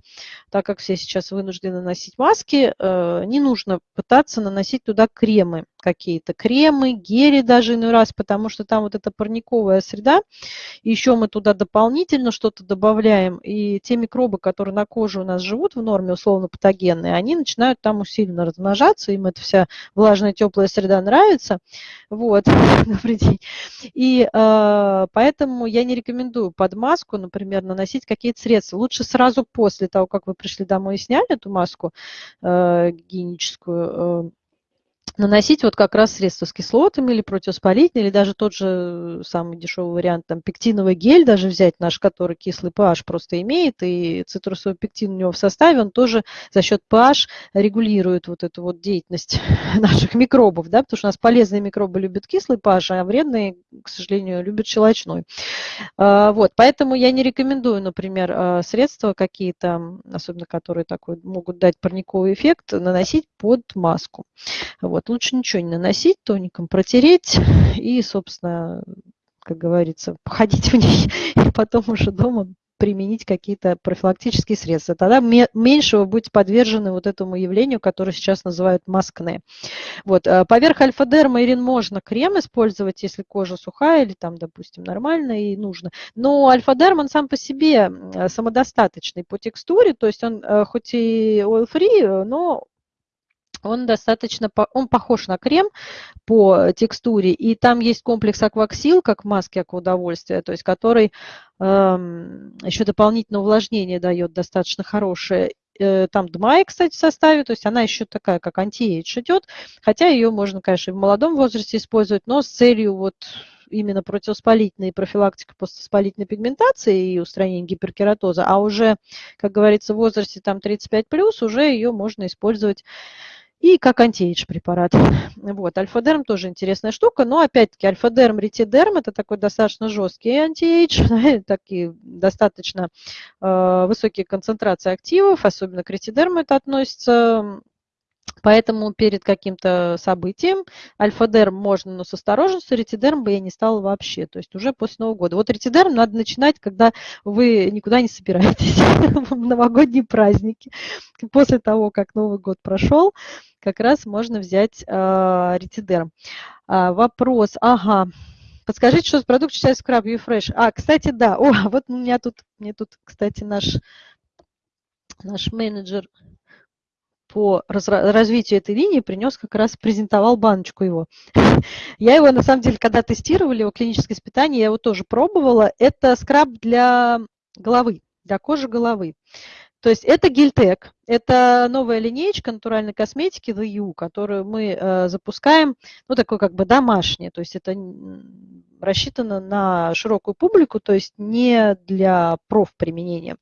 так как все сейчас вынуждены носить маски, э, не нужно пытаться наносить туда кремы какие-то кремы, гели даже иной раз, потому что там вот эта парниковая среда, еще мы туда дополнительно что-то добавляем, и те микробы, которые на коже у нас живут в норме, условно патогенные, они начинают там усиленно размножаться, им эта вся влажная теплая среда нравится, вот, добрый день, и э, поэтому я не рекомендую под маску, например, наносить какие-то средства, лучше сразу после того, как вы пришли домой и сняли эту маску э, гигиеническую, э, наносить вот как раз средства с кислотами или противовоспалительные, или даже тот же самый дешевый вариант, там, пектиновый гель даже взять наш, который кислый pH просто имеет, и цитрусовый пектин у него в составе, он тоже за счет pH регулирует вот эту вот деятельность наших микробов, да, потому что у нас полезные микробы любят кислый pH, а вредные, к сожалению, любят щелочной. А, вот, поэтому я не рекомендую, например, а, средства какие-то, особенно которые такой, могут дать парниковый эффект, наносить под маску. Вот, лучше ничего не наносить, тоником протереть и, собственно, как говорится, походить в ней и потом уже дома применить какие-то профилактические средства. Тогда меньше вы будете подвержены вот этому явлению, которое сейчас называют маскне. Вот. Э, поверх альфа-дерма, Ирин, можно крем использовать, если кожа сухая или там, допустим, нормально и нужно. Но альфа-дерм, он сам по себе самодостаточный по текстуре, то есть он э, хоть и oil-free, но он достаточно, он похож на крем по текстуре, и там есть комплекс акваксил, как маски акваудовольствия, то есть который эм, еще дополнительное увлажнение дает достаточно хорошее. Э, там DMAE, кстати, в составе, то есть она еще такая, как anti-age идет, хотя ее можно, конечно, и в молодом возрасте использовать, но с целью вот именно противовоспалительной профилактики поствоспалительной пигментации и устранения гиперкератоза, а уже, как говорится, в возрасте там 35+, уже ее можно использовать и как anti-age препарат. Вот, альфа-дерм тоже интересная штука, но опять-таки альфа-дерм, ретидерм это такой достаточно жесткий anti-age, такие достаточно э, высокие концентрации активов, особенно к ретидерму это относится. Поэтому перед каким-то событием альфа-дерм можно, но с осторожностью, ретидерм бы я не стала вообще, то есть уже после Нового года. Вот ретидерм надо начинать, когда вы никуда не собираетесь, в новогодние праздники. После того, как Новый год прошел, как раз можно взять э, ретидерм. А, вопрос, ага, подскажите, что за продукт считается Scrub U-Fresh? А, кстати, да, о, вот у меня тут, мне тут, кстати, наш, наш менеджер по развитию этой линии принес как раз, презентовал баночку его. Я его, на самом деле, когда тестировали, его клиническое испытание, я его тоже пробовала. Это скраб для головы, для кожи головы. То есть это гельтек, это новая линейка натуральной косметики The U, которую мы э, запускаем, ну, такой как бы домашняя, то есть это рассчитано на широкую публику, то есть не для профприменения.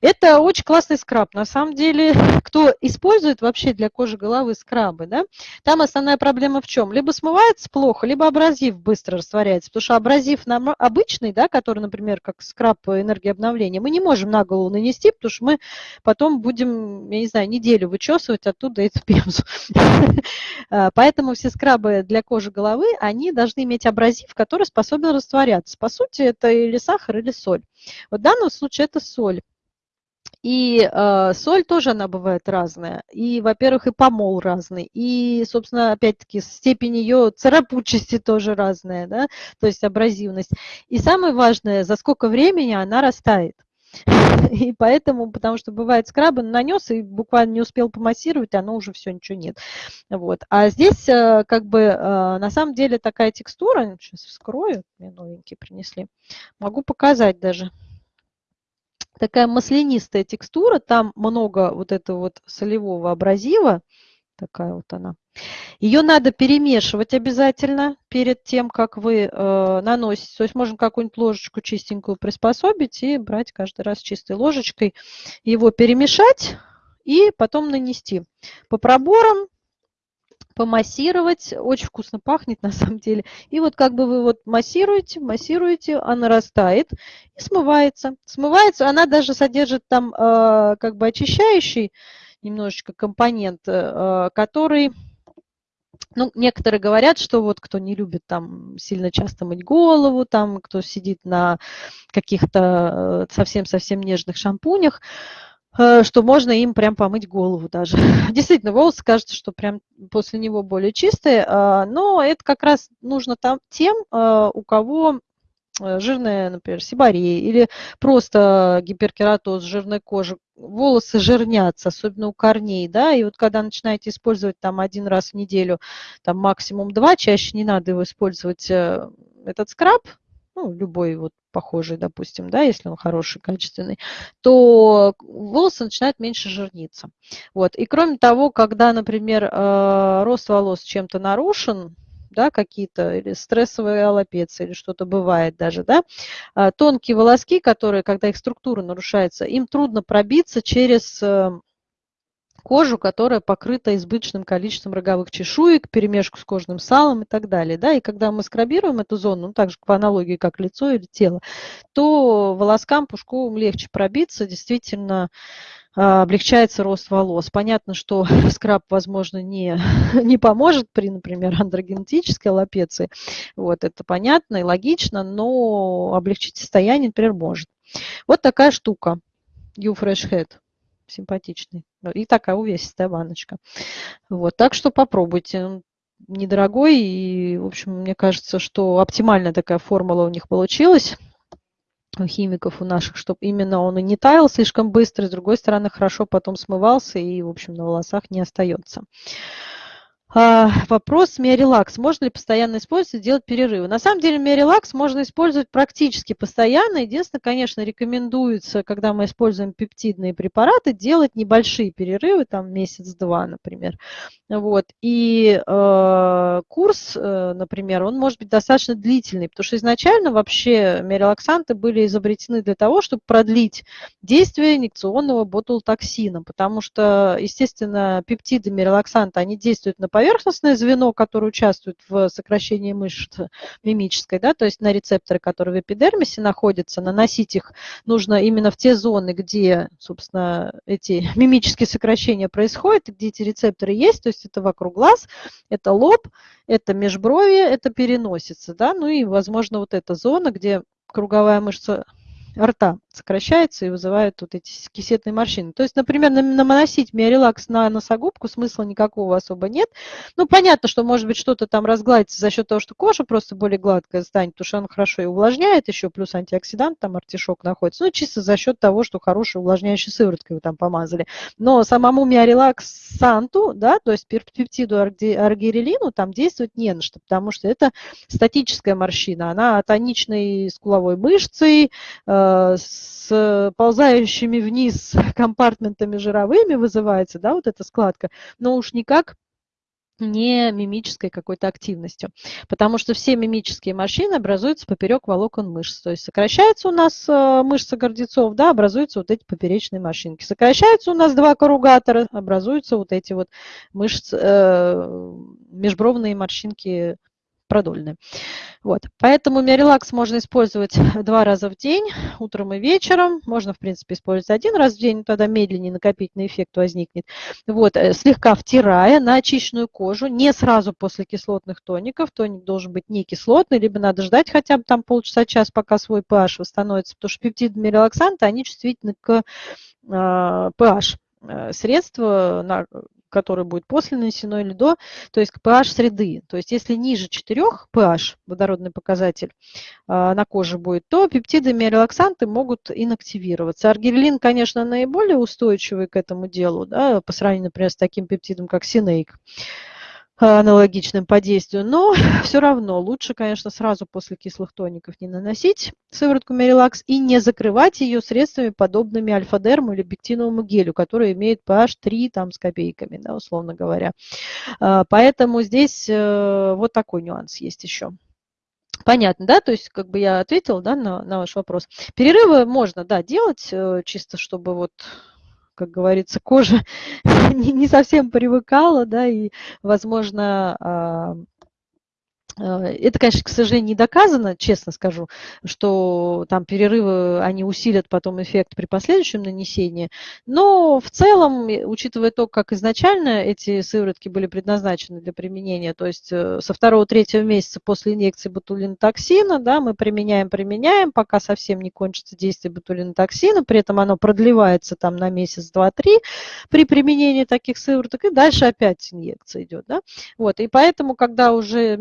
Это очень классный скраб. На самом деле, кто использует вообще для кожи головы скрабы, да, там основная проблема в чем? Либо смывается плохо, либо абразив быстро растворяется, потому что абразив нам обычный, да, который, например, как скраб энергии обновления, мы не можем на голову нанести, потому что мы потом будем, я не знаю, неделю вычесывать оттуда эту пемзу. А, поэтому все скрабы для кожи головы, они должны иметь абразив, который способен растворяться. По сути, это или сахар, или соль. В данном случае это соль. И э, соль тоже она бывает разная. И, во-первых, и помол разный. И, собственно, опять-таки, степень ее царапучести тоже разная, да, то есть абразивность. И самое важное, за сколько времени она растает. И поэтому, потому что бывает скрабы нанес и буквально не успел помассировать, оно уже все, ничего нет. Вот. А здесь э, как бы э, на самом деле такая текстура, сейчас вскрою, мне новенькие принесли, могу показать даже. такая маслянистая текстура, там много вот этого вот солевого абразива, такая вот она. Ее надо перемешивать обязательно перед тем, как вы э, наносите. То есть можно какую-нибудь ложечку чистенькую приспособить и брать каждый раз чистой ложечкой, его перемешать и потом нанести. По проборам помассировать. Очень вкусно пахнет на самом деле. И вот как бы вы вот массируете, массируете, она растает и смывается. Смывается, она даже содержит там э, как бы очищающий немножечко компонент, э, который... Ну, некоторые говорят, что вот кто не любит там сильно часто мыть голову, там кто сидит на каких-то э, совсем-совсем нежных шампунях, Э, что можно им прям помыть голову даже. Действительно, волосы кажется, что прям после него более чистые, а, но это как раз нужно там, тем, у кого э, жирная, например, сибария или просто гиперкератоз, жирной кожи, волосы жирнятся, особенно у корней, да, и вот когда начинаете использовать там один раз в неделю, там максимум два, чаще не надо его использовать, э, этот скраб, ну, любой вот похожий, допустим, да, если он хороший, качественный, то волосы начинают меньше жирниться. Вот. И кроме того, когда, например, э, рост волос чем-то нарушен, да, какие-то, или стрессовые аллопеции, или что-то бывает даже, да, э, тонкие волоски, которые, когда их структура нарушается, им трудно пробиться через э, кожу, которая покрыта избыточным количеством роговых чешуек, перемешку с кожным салом и так далее. Да? И когда мы скрабируем эту зону, ну, так же по аналогии, как лицо или тело, то волоскам пушковым легче пробиться, действительно а, облегчается рост волос. Понятно, что скраб, возможно, не, не поможет при, например, андрогенетической аллопеции. Вот, это понятно и логично, но облегчить состояние, например, может. Вот такая штука. You Fresh Head симпатичный. И такая увесистая баночка. Вот, так что попробуйте. Недорогой, и, в общем, мне кажется, что оптимальная такая формула у них получилась химиков у наших, чтобы именно он и не таял слишком быстро, с другой стороны, хорошо потом смывался и, в общем, на волосах не остается. А, вопрос Миорелакс. Можно ли постоянно использовать, делать перерывы? На самом деле Миорелакс можно использовать практически постоянно. Единственное, конечно, рекомендуется, когда мы используем пептидные препараты, делать небольшие перерывы, там месяц-два, например. Вот. И э, курс, э, например, он может быть достаточно длительный, потому что изначально вообще миорелаксанты были изобретены для того, чтобы продлить действие инъекционного ботулотоксина, потому что, естественно, пептиды миорелаксанта, они действуют на поверхностное звено, которое участвует в сокращении мышц мимической, да, то есть на рецепторы, которые в эпидермисе находятся, наносить их нужно именно в те зоны, где, собственно, эти мимические сокращения происходят, где эти рецепторы есть, то есть это вокруг глаз, это лоб, это межбровье, это переносится, да, ну и, возможно, вот эта зона, где круговая мышца рта сокращается и вызывает вот эти кисетные морщины. То есть, например, наносить миорелакс на носогубку смысла никакого особо нет. Ну, понятно, что может быть что-то там разгладится за счет того, что кожа просто более гладкая станет, потому что она хорошо и увлажняет, еще плюс антиоксидант, там артишок находится. Ну, чисто за счет того, что хорошей увлажняющей сывороткой вы там помазали. Но самому миорелаксанту, да, то есть пептиду аргирелину там действовать не на что, потому что это статическая морщина, она тоничной скуловой мышцей, э, с ползающими вниз компартментами жировыми вызывается, да, вот эта складка, но уж никак не мимической какой-то активностью. Потому что все мимические морщины образуются поперек волокон мышц. То есть сокращается у нас э, мышца гордецов, да, образуются вот эти поперечные морщинки. Сокращаются у нас два корругатора, образуются вот эти вот мышцы, э, межбровные морщинки продольные. Вот. Поэтому миорелакс можно использовать два раза в день, утром и вечером. Можно, в принципе, использовать один раз в день, тогда медленнее накопительный эффект возникнет. Вот. Э, слегка втирая на очищенную кожу, не сразу после кислотных тоников. Тоник должен быть не кислотный, либо надо ждать хотя бы там полчаса-час, пока свой pH восстановится, потому что пептиды миорелаксанты, они чувствительны к pH э, средства, которое будет после нанесено или до, то есть к pH среды. То есть если ниже 4 pH, водородный показатель а, на коже будет, то пептидами и релаксанты могут инактивироваться. Аргирелин, конечно, наиболее устойчивый к этому делу, да, по сравнению, например, с таким пептидом, как синейк. Аналогичным по действию, но все равно лучше, конечно, сразу после кислых тоников не наносить сыворотку Мерилакс и не закрывать ее средствами, подобными альфа-дерму или бектиновому гелю, который имеет pH 3 там, с копейками, да, условно говоря. А, поэтому здесь э, вот такой нюанс есть еще. Понятно, да? То есть, как бы я ответила да, на, на ваш вопрос. Перерывы можно, да, делать, э, чисто чтобы вот как говорится, кожа не, совсем привыкала, да, и, возможно, а, это, конечно, к сожалению, не доказано, честно скажу, что там перерывы, они усилят потом эффект при последующем нанесении. Но в целом, учитывая то, как изначально эти сыворотки были предназначены для применения, то есть э, со второго-третьего месяца после инъекции ботулинотоксина, да, мы применяем, применяем, пока совсем не кончится действие ботулинотоксина, при этом оно продлевается там на месяц, два, три при применении таких сывороток, и дальше опять инъекция идет, да. Вот, и поэтому, когда уже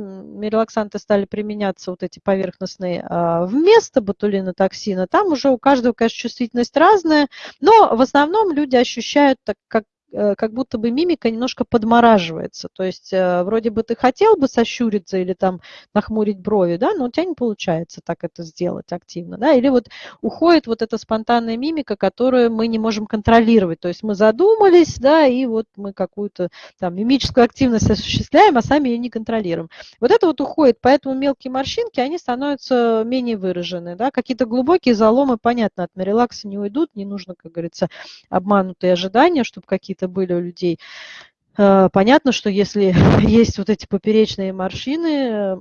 релаксанты стали применяться, вот эти поверхностные, а, вместо ботулинотоксина, там уже у каждого, конечно, чувствительность разная, но в основном люди ощущают так, как как будто бы мимика немножко подмораживается. То есть э, вроде бы ты хотел бы сощуриться или там нахмурить брови, да, но у тебя не получается так это сделать активно, да, или вот уходит вот эта спонтанная мимика, которую мы не можем контролировать. То есть мы задумались, да, и вот мы какую-то там мимическую активность осуществляем, а сами ее не контролируем. Вот это вот уходит, поэтому мелкие морщинки, они становятся менее выражены, да, какие-то глубокие заломы, понятно, от мерилакса не уйдут, не нужно, как говорится, обманутые ожидания, чтобы какие-то какие-то были у людей. Э, понятно, что если есть вот эти поперечные морщины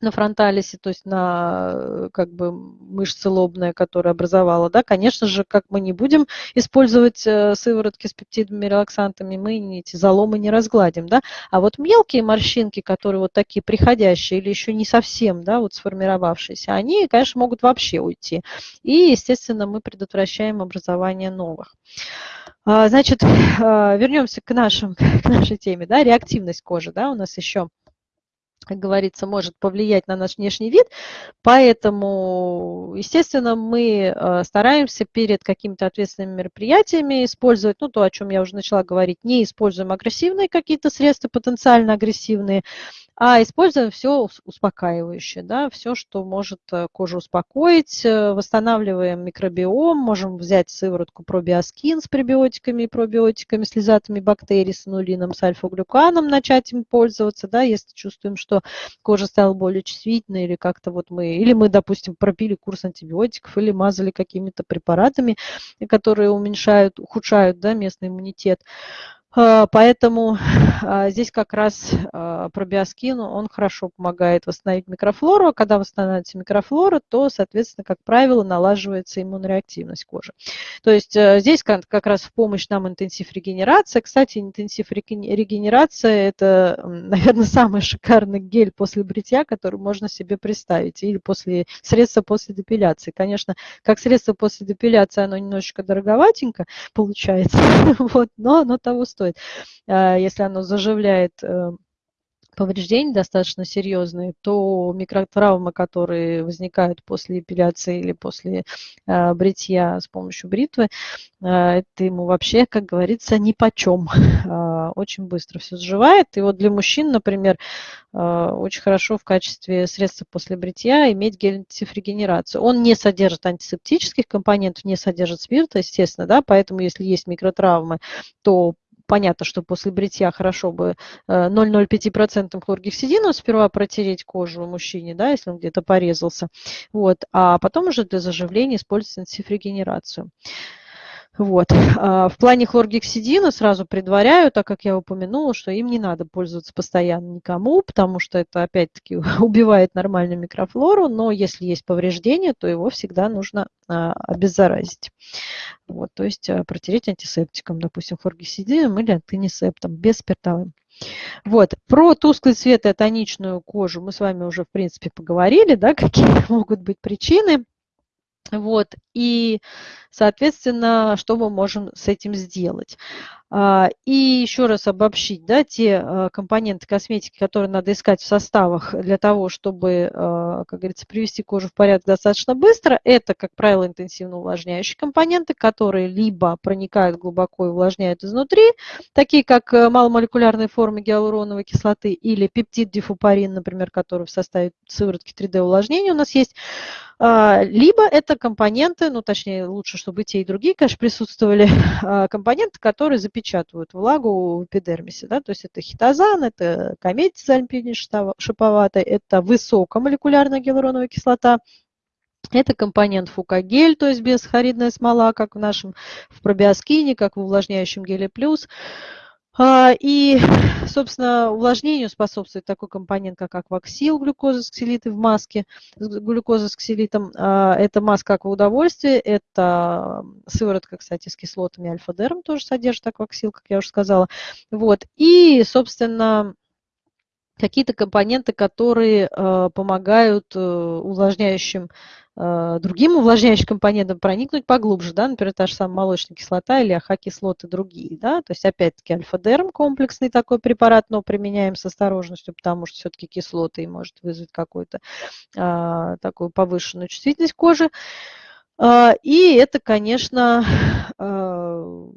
на фронталисе, то есть на э, как бы мышца лобная, которая образовала, да, конечно же, как мы не будем использовать сыворотки с пептидами, релаксантами, мы эти заломы не разгладим, да, а вот мелкие морщинки, которые вот такие приходящие или еще не совсем, да, вот сформировавшиеся, они, конечно, могут вообще уйти. И, естественно, мы предотвращаем образование новых. А, значит, а, вернемся к, нашим, к нашей теме. Да, реактивность кожи да, у нас еще как говорится, может повлиять на наш внешний вид. Поэтому, естественно, мы а, стараемся перед какими-то ответственными мероприятиями использовать, ну, то, о чем я уже начала говорить, не используем агрессивные какие-то средства, потенциально агрессивные, а используем все успокаивающее, да, все, что может э, кожу успокоить, э, восстанавливаем микробиом, можем взять сыворотку пробиоскин с пребиотиками и пробиотиками, с лизатами бактерий, с анулином, с альфа-глюканом, начать им пользоваться, да, если чувствуем, что кожа стала более чувствительной или как-то вот мы, или мы, допустим, пропили курс антибиотиков или мазали какими-то препаратами, которые уменьшают, ухудшают, да, местный иммунитет. А, поэтому а, здесь как раз а, пробиоскин, он хорошо помогает восстановить микрофлору. Когда восстанавливается микрофлора, то, соответственно, как правило, налаживается иммунореактивность кожи. То есть э, здесь как раз в помощь нам интенсив регенерация. Кстати, интенсив регенерация – это, наверное, самый шикарный гель после бритья, который можно себе представить, или после средства после депиляции. Конечно, как средство после депиляции оно немножечко дороговатенько получается, вот, но оно того стоит стоит. А, если оно заживляет э, повреждения достаточно серьезные, то микротравмы, которые возникают после эпиляции или после э, бритья с помощью бритвы, э, это ему вообще, как говорится, ни почем. Э, очень быстро все заживает. И вот для мужчин, например, очень хорошо в качестве средства после бритья иметь гель антисифрегенерацию. Он не содержит антисептических компонентов, не содержит спирта, естественно, да, поэтому если есть микротравмы, то понятно, что после бритья хорошо бы 0,05% э, хлоргексидина сперва протереть кожу мужчине, да, если он где-то порезался, вот, а потом уже для заживления использовать интенсив-регенерацию. Вот. А, в плане хлоргексидина сразу предваряю, так как я упомянула, что им не надо пользоваться постоянно никому, потому что это опять-таки убивает нормальную микрофлору, но если есть повреждение, то его всегда нужно а, обеззаразить. Вот, то есть а, протереть антисептиком, допустим, хлоргексидином или антинисептом, без спиртовым. Вот. Про тусклый цвет и тоничную кожу мы с вами уже, в принципе, поговорили, да, какие могут быть причины. Вот. И, соответственно, что мы можем с этим сделать? А, и еще раз обобщить, да, те а, компоненты косметики, которые надо искать в составах для того, чтобы, а, как говорится, привести кожу в порядок достаточно быстро, это, как правило, интенсивно увлажняющие компоненты, которые либо проникают глубоко и увлажняют изнутри, такие как э, маломолекулярные формы гиалуроновой кислоты или пептид дифупарин, например, который в составе сыворотки 3D увлажнения у нас есть, либо это компоненты, ну точнее лучше, чтобы и те, и другие, конечно, присутствовали, компоненты, которые запечатывают влагу в эпидермисе. Да? То есть это хитозан, это кометиз альпини шиповатый, это высокомолекулярная гиалуроновая кислота, это компонент фукагель, то есть безхаридная смола, как в нашем в пробиоскине, как в увлажняющем геле плюс. А, и, собственно, увлажнению способствует такой компонент, как акваксил, глюкоза с ксилитой в маске, глюкоза с ксилитом. А, это маска акваудовольствия, это сыворотка, кстати, с кислотами альфа-дерм тоже содержит акваксил, как я уже сказала. Вот. И, собственно, какие-то компоненты, которые э, помогают э, увлажняющим Э, другим увлажняющим компонентам проникнуть поглубже, да, например, та же самая молочная кислота или АХ-кислоты другие, да, то есть опять-таки альфа-дерм комплексный такой препарат, но применяем с осторожностью, потому что все-таки кислоты и может вызвать какую-то а, такую повышенную чувствительность кожи. А, и это, конечно, а,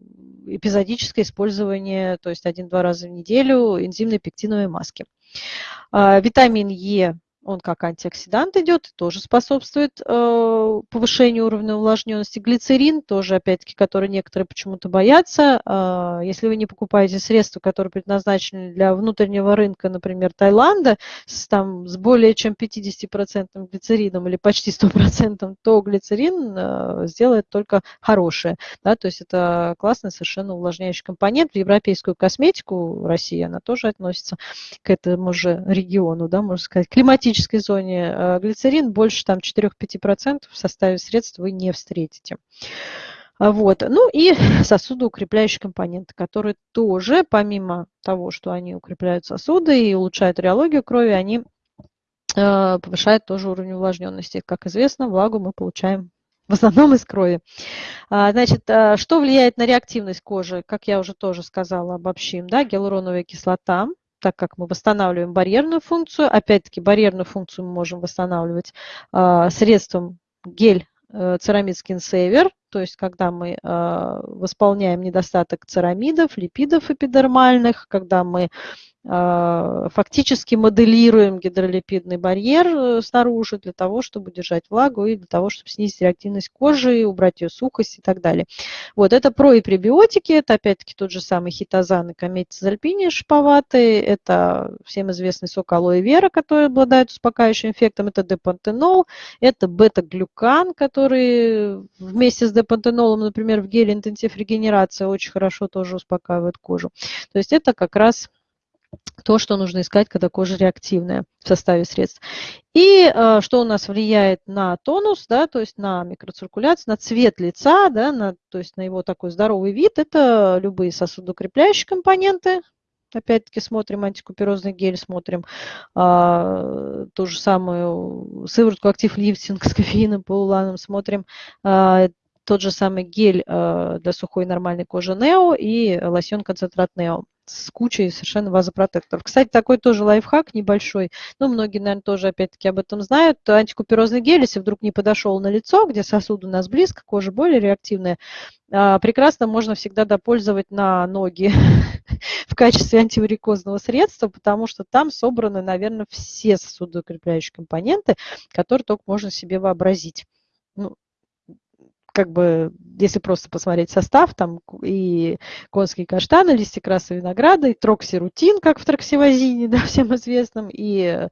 эпизодическое использование, то есть один-два раза в неделю энзимной пектиновой маски. А, витамин Е он как антиоксидант идет, тоже способствует э, повышению уровня увлажненности. Глицерин тоже, опять-таки, который некоторые почему-то боятся. Э, если вы не покупаете средства, которые предназначены для внутреннего рынка, например, Таиланда, с, там, с более чем 50% глицерином или почти 100%, то глицерин э, сделает только хорошее. Да? То есть это классный совершенно увлажняющий компонент. В европейскую косметику России она тоже относится к этому же региону, да, можно сказать, климатически климатической зоне э, глицерин больше там 4-5% в составе средств вы не встретите. А вот. Ну и сосудоукрепляющие компоненты, которые тоже, помимо того, что они укрепляют сосуды и улучшают реологию крови, они э, повышают тоже уровень увлажненности. Как известно, влагу мы получаем в основном из крови. А, значит, э, что влияет на реактивность кожи? Как я уже тоже сказала, обобщим. Да? Гиалуроновая кислота, так как мы восстанавливаем барьерную функцию. Опять-таки, барьерную функцию мы можем восстанавливать э, средством гель э, церамид Saver, то есть когда мы э, восполняем недостаток церамидов, липидов эпидермальных, когда мы а, фактически моделируем гидролипидный барьер э, снаружи для того, чтобы держать влагу и для того, чтобы снизить реактивность кожи, убрать ее сухость и так далее. Вот это про и пребиотики, это опять-таки тот же самый хитозан и кометис альпини шиповатый, это всем известный сок алоэ вера, который обладает успокаивающим эффектом, это депантенол, это бета-глюкан, который вместе с депантенолом, например, в геле интенсив регенерация очень хорошо тоже успокаивает кожу. То есть это как раз то, что нужно искать, когда кожа реактивная в составе средств. И э, что у нас влияет на тонус, да, то есть на микроциркуляцию, на цвет лица, да, на, то есть на его такой здоровый вид, это любые сосудокрепляющие компоненты, опять-таки смотрим антикуперозный гель, смотрим а, ту же самую сыворотку актив лифтинг с кофеином, полуланом, смотрим а, тот же самый гель а, для сухой нормальной кожи Нео и лосьон концентрат Нео с кучей совершенно вазопротекторов. Кстати, такой тоже лайфхак небольшой, ну, многие, наверное, тоже опять-таки об этом знают. Антикуперозный гель, если вдруг не подошел на лицо, где сосуд у нас близко, кожа более реактивная, а, прекрасно можно всегда допользовать на ноги в качестве антиварикозного средства, потому что там собраны, наверное, все сосудоукрепляющие компоненты, которые только можно себе вообразить. Ну, как бы, если просто посмотреть состав, там и конские каштаны, листья красного винограда, и троксирутин, как в троксивозине, да, всем известном, и,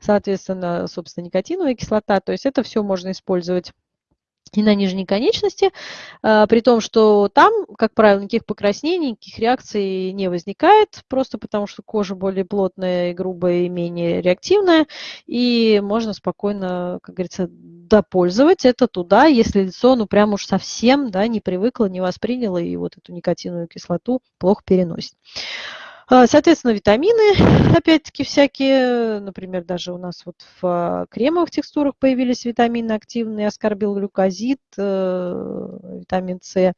соответственно, собственно, никотиновая кислота. То есть это все можно использовать и на нижней конечности, а, при том, что там, как правило, никаких покраснений, никаких реакций не возникает, просто потому что кожа более плотная и грубая и менее реактивная, и можно спокойно, как говорится, допользовать это туда, если лицо, ну, прям уж совсем, да, не привыкло, не восприняло и вот эту никотиновую кислоту плохо переносит. А, соответственно, витамины, опять-таки, всякие, например, даже у нас вот в а, кремовых текстурах появились витамины активные, аскорбилглюкозид, э, витамин С,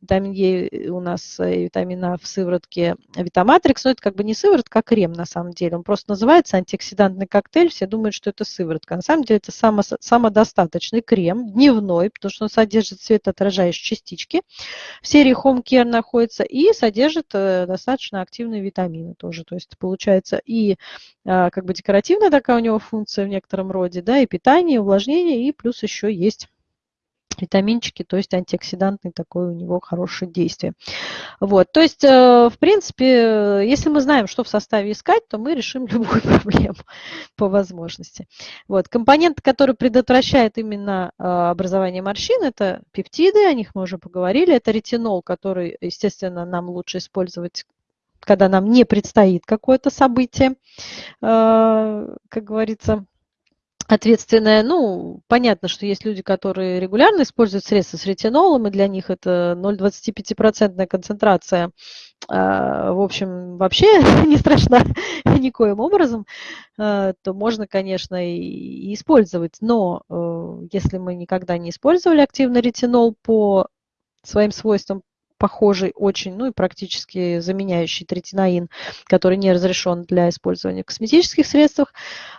витамин Е у нас и витамин А в сыворотке Витаматрикс, но это как бы не сыворотка, а крем на самом деле. Он просто называется антиоксидантный коктейль, все думают, что это сыворотка. На самом деле это само, самодостаточный крем, дневной, потому что он содержит светоотражающие частички. В серии Home Care находится и содержит э, достаточно активные витамины тоже. То есть получается и а, как бы декоративная такая у него функция в некотором роде, да, и питание, и увлажнение, и плюс еще есть витаминчики, то есть антиоксидантный такое у него хорошее действие. Вот, то есть, э, в принципе, если мы знаем, что в составе искать, то мы решим любую проблему по возможности. Вот, компоненты, которые предотвращают именно э, образование морщин, это пептиды, о них мы уже поговорили, это ретинол, который, естественно, нам лучше использовать когда нам не предстоит какое-то событие, э, как говорится, ответственное. Ну, понятно, что есть люди, которые регулярно используют средства с ретинолом, и для них это 0,25% концентрация, э, в общем, вообще не страшна никоим образом, э, то можно, конечно, и использовать. Но если мы никогда не использовали активно ретинол по своим свойствам, похожий очень, ну и практически заменяющий третинаин, который не разрешен для использования в косметических средствах.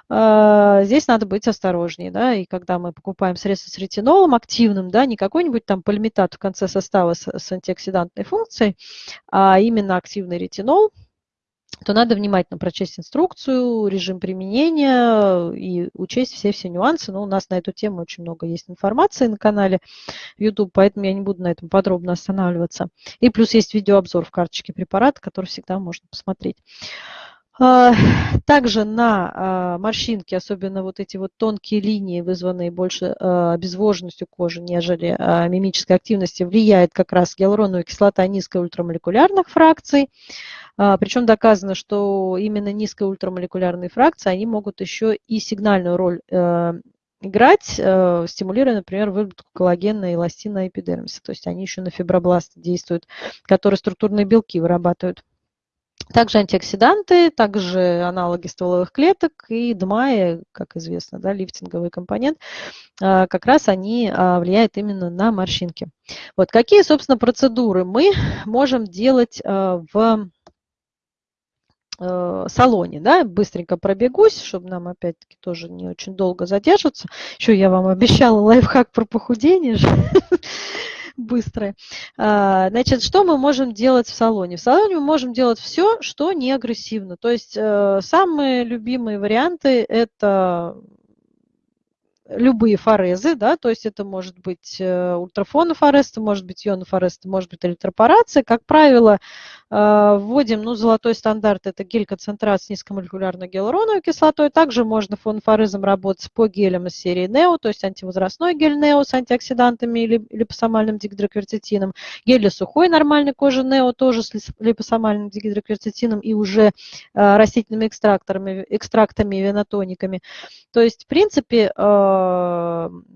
А, здесь надо быть осторожнее, да, и когда мы покупаем средства с ретинолом активным, да, не какой-нибудь там полимитат в конце состава с, с антиоксидантной функцией, а именно активный ретинол, то надо внимательно прочесть инструкцию, режим применения и учесть все-все нюансы. Но у нас на эту тему очень много есть информации на канале YouTube, поэтому я не буду на этом подробно останавливаться. И плюс есть видеообзор в карточке препарата, который всегда можно посмотреть. А, также на а, морщинки, особенно вот эти вот тонкие линии, вызванные больше а, обезвоженностью кожи, нежели мимической активностью, влияет как раз гиалуроновая кислота низкой ультрамолекулярных фракций. Причем доказано, что именно низкие ультрамолекулярные фракции, они могут еще и сигнальную роль э, играть, э, стимулируя, например, выработку коллагена и эластина эпидермиса. То есть они еще на фибробласты действуют, которые структурные белки вырабатывают. Также антиоксиданты, также аналоги стволовых клеток и ДМАИ, как известно, да, лифтинговый компонент, а, как раз они а, влияют именно на морщинки. Вот какие, собственно, процедуры мы можем делать а, в салоне, да, быстренько пробегусь, чтобы нам опять-таки тоже не очень долго задержаться. Еще я вам обещала лайфхак про похудение же. быстрое. А, значит, что мы можем делать в салоне? В салоне мы можем делать все, что не агрессивно. То есть э, самые любимые варианты – это любые форезы, да, то есть это может быть э, ультрафонофорез, это может быть ионофорез, это может быть электропорация. Как правило, вводим, ну, золотой стандарт, это гель-концентрат с низкомолекулярной гиалуроновой кислотой. Также можно фонофорезом работать по гелям из серии NEO, то есть антивозрастной гель NEO с антиоксидантами или липосомальным дигидроквертитином. Гель для сухой нормальной кожи NEO тоже с липосомальным дигидроквертитином и уже э, растительными экстракторами, экстрактами и венотониками. То есть, в принципе,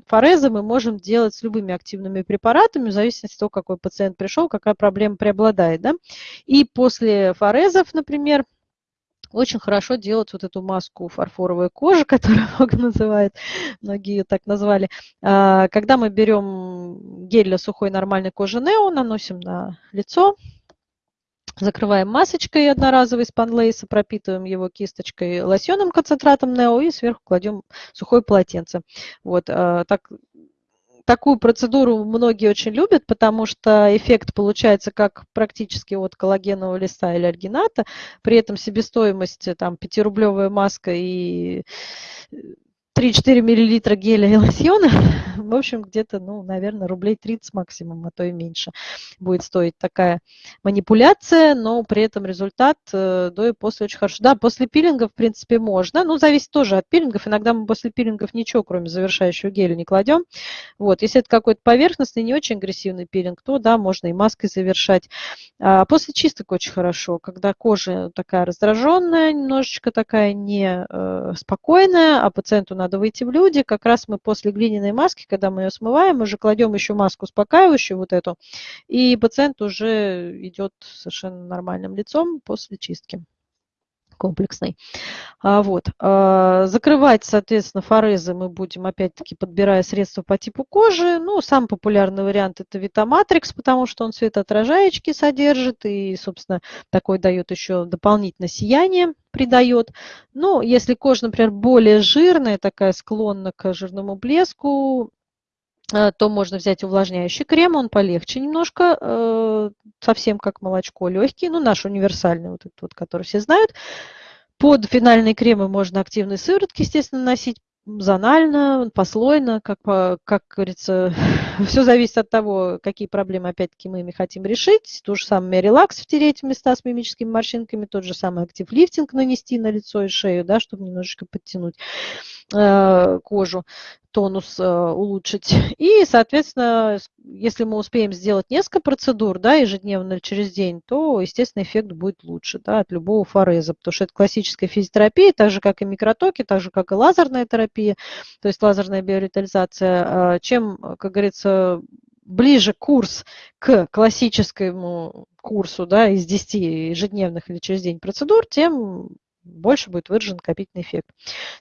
форезы мы можем делать с любыми активными препаратами, в зависимости от того, какой пациент пришел, какая проблема преобладает. Да? И после форезов, например, очень хорошо делать вот эту маску фарфоровой кожи, которую много называют, многие так назвали. А, когда мы берем гель для сухой нормальной кожи Нео, наносим на лицо, Закрываем масочкой одноразовой спанлейса, пропитываем его кисточкой лосьонным концентратом Нео и сверху кладем сухое полотенце. Вот, а, так, такую процедуру многие очень любят, потому что эффект получается как практически от коллагенового листа или альгината, при этом себестоимость там 5-рублевая маска и 3-4 миллилитра геля и лосьона, в общем, где-то, ну, наверное, рублей 30 максимум, а то и меньше будет стоить такая манипуляция, но при этом результат э, до и после очень хорошо. Да, после пилинга, в принципе, можно, ну, зависит тоже от пилингов, иногда мы после пилингов ничего, кроме завершающего геля, не кладем. Вот, если это какой-то поверхностный, не очень агрессивный пилинг, то, да, можно и маской завершать. А после чисток очень хорошо, когда кожа такая раздраженная, немножечко такая не э, спокойная, а пациенту надо выйти в люди. Как раз мы после глиняной маски периодически, когда мы ее смываем, уже кладем еще маску успокаивающую вот эту, и пациент уже идет совершенно нормальным лицом после чистки комплексной. А, вот. А, закрывать, соответственно, форезы мы будем, опять-таки, подбирая средства по типу кожи. Ну, самый популярный вариант – это Витаматрикс, потому что он светоотражаечки содержит и, собственно, такой дает еще дополнительное сияние придает. Но если кожа, например, более жирная, такая склонна к жирному блеску, то можно взять увлажняющий крем, он полегче немножко, э, совсем как молочко, легкий, ну наш универсальный, вот этот вот, который все знают. Под финальные кремы можно активные сыворотки, естественно, носить зонально, послойно, как, как говорится, все зависит от того, какие проблемы, опять-таки, мы ими хотим решить. То же самое релакс втереть в места с мимическими морщинками, тот же самый актив лифтинг нанести на лицо и шею, да, чтобы немножечко подтянуть э, кожу тонус э, улучшить. И, соответственно, если мы успеем сделать несколько процедур да, ежедневно или через день, то, естественно, эффект будет лучше да, от любого фореза, потому что это классическая физиотерапия, так же, как и микротоки, так же, как и лазерная терапия, то есть лазерная биоревитализация. А чем, как говорится, ближе курс к классическому курсу да, из 10 ежедневных или через день процедур, тем больше будет выражен накопительный эффект.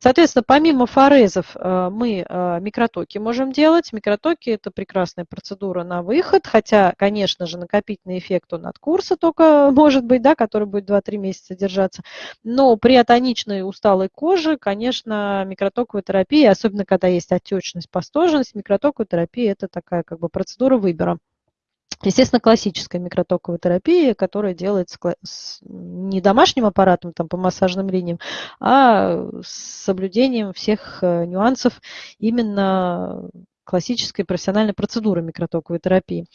Соответственно, помимо форезов э, мы э, микротоки можем делать. Микротоки – это прекрасная процедура на выход, хотя, конечно же, накопительный эффект он от курса только может быть, да, который будет 2-3 месяца держаться. Но при атоничной усталой коже, конечно, микротоковая терапия, особенно когда есть отечность, пастожность, микротоковая терапия – это такая как бы процедура выбора. Естественно, классическая микротоковая терапия, которая делается не домашним аппаратом там, по массажным линиям, а с соблюдением всех э, нюансов именно классической профессиональной процедуры микротоковой терапии.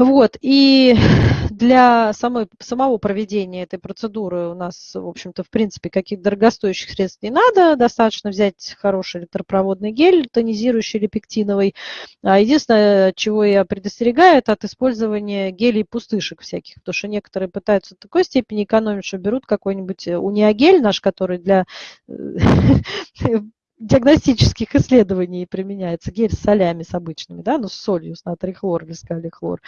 Вот, и для самой, самого проведения этой процедуры у нас, в общем-то, в принципе, каких-то дорогостоящих средств не надо. Достаточно взять хороший электропроводный гель, тонизирующий или пектиновый. А единственное, чего я предостерегаю, это от использования гелей пустышек всяких, потому что некоторые пытаются в такой степени экономить, что берут какой-нибудь униагель наш, который для э, диагностических исследований применяется гель с солями, с обычными, да, ну, с солью, с натрий хлор или с калий хлор.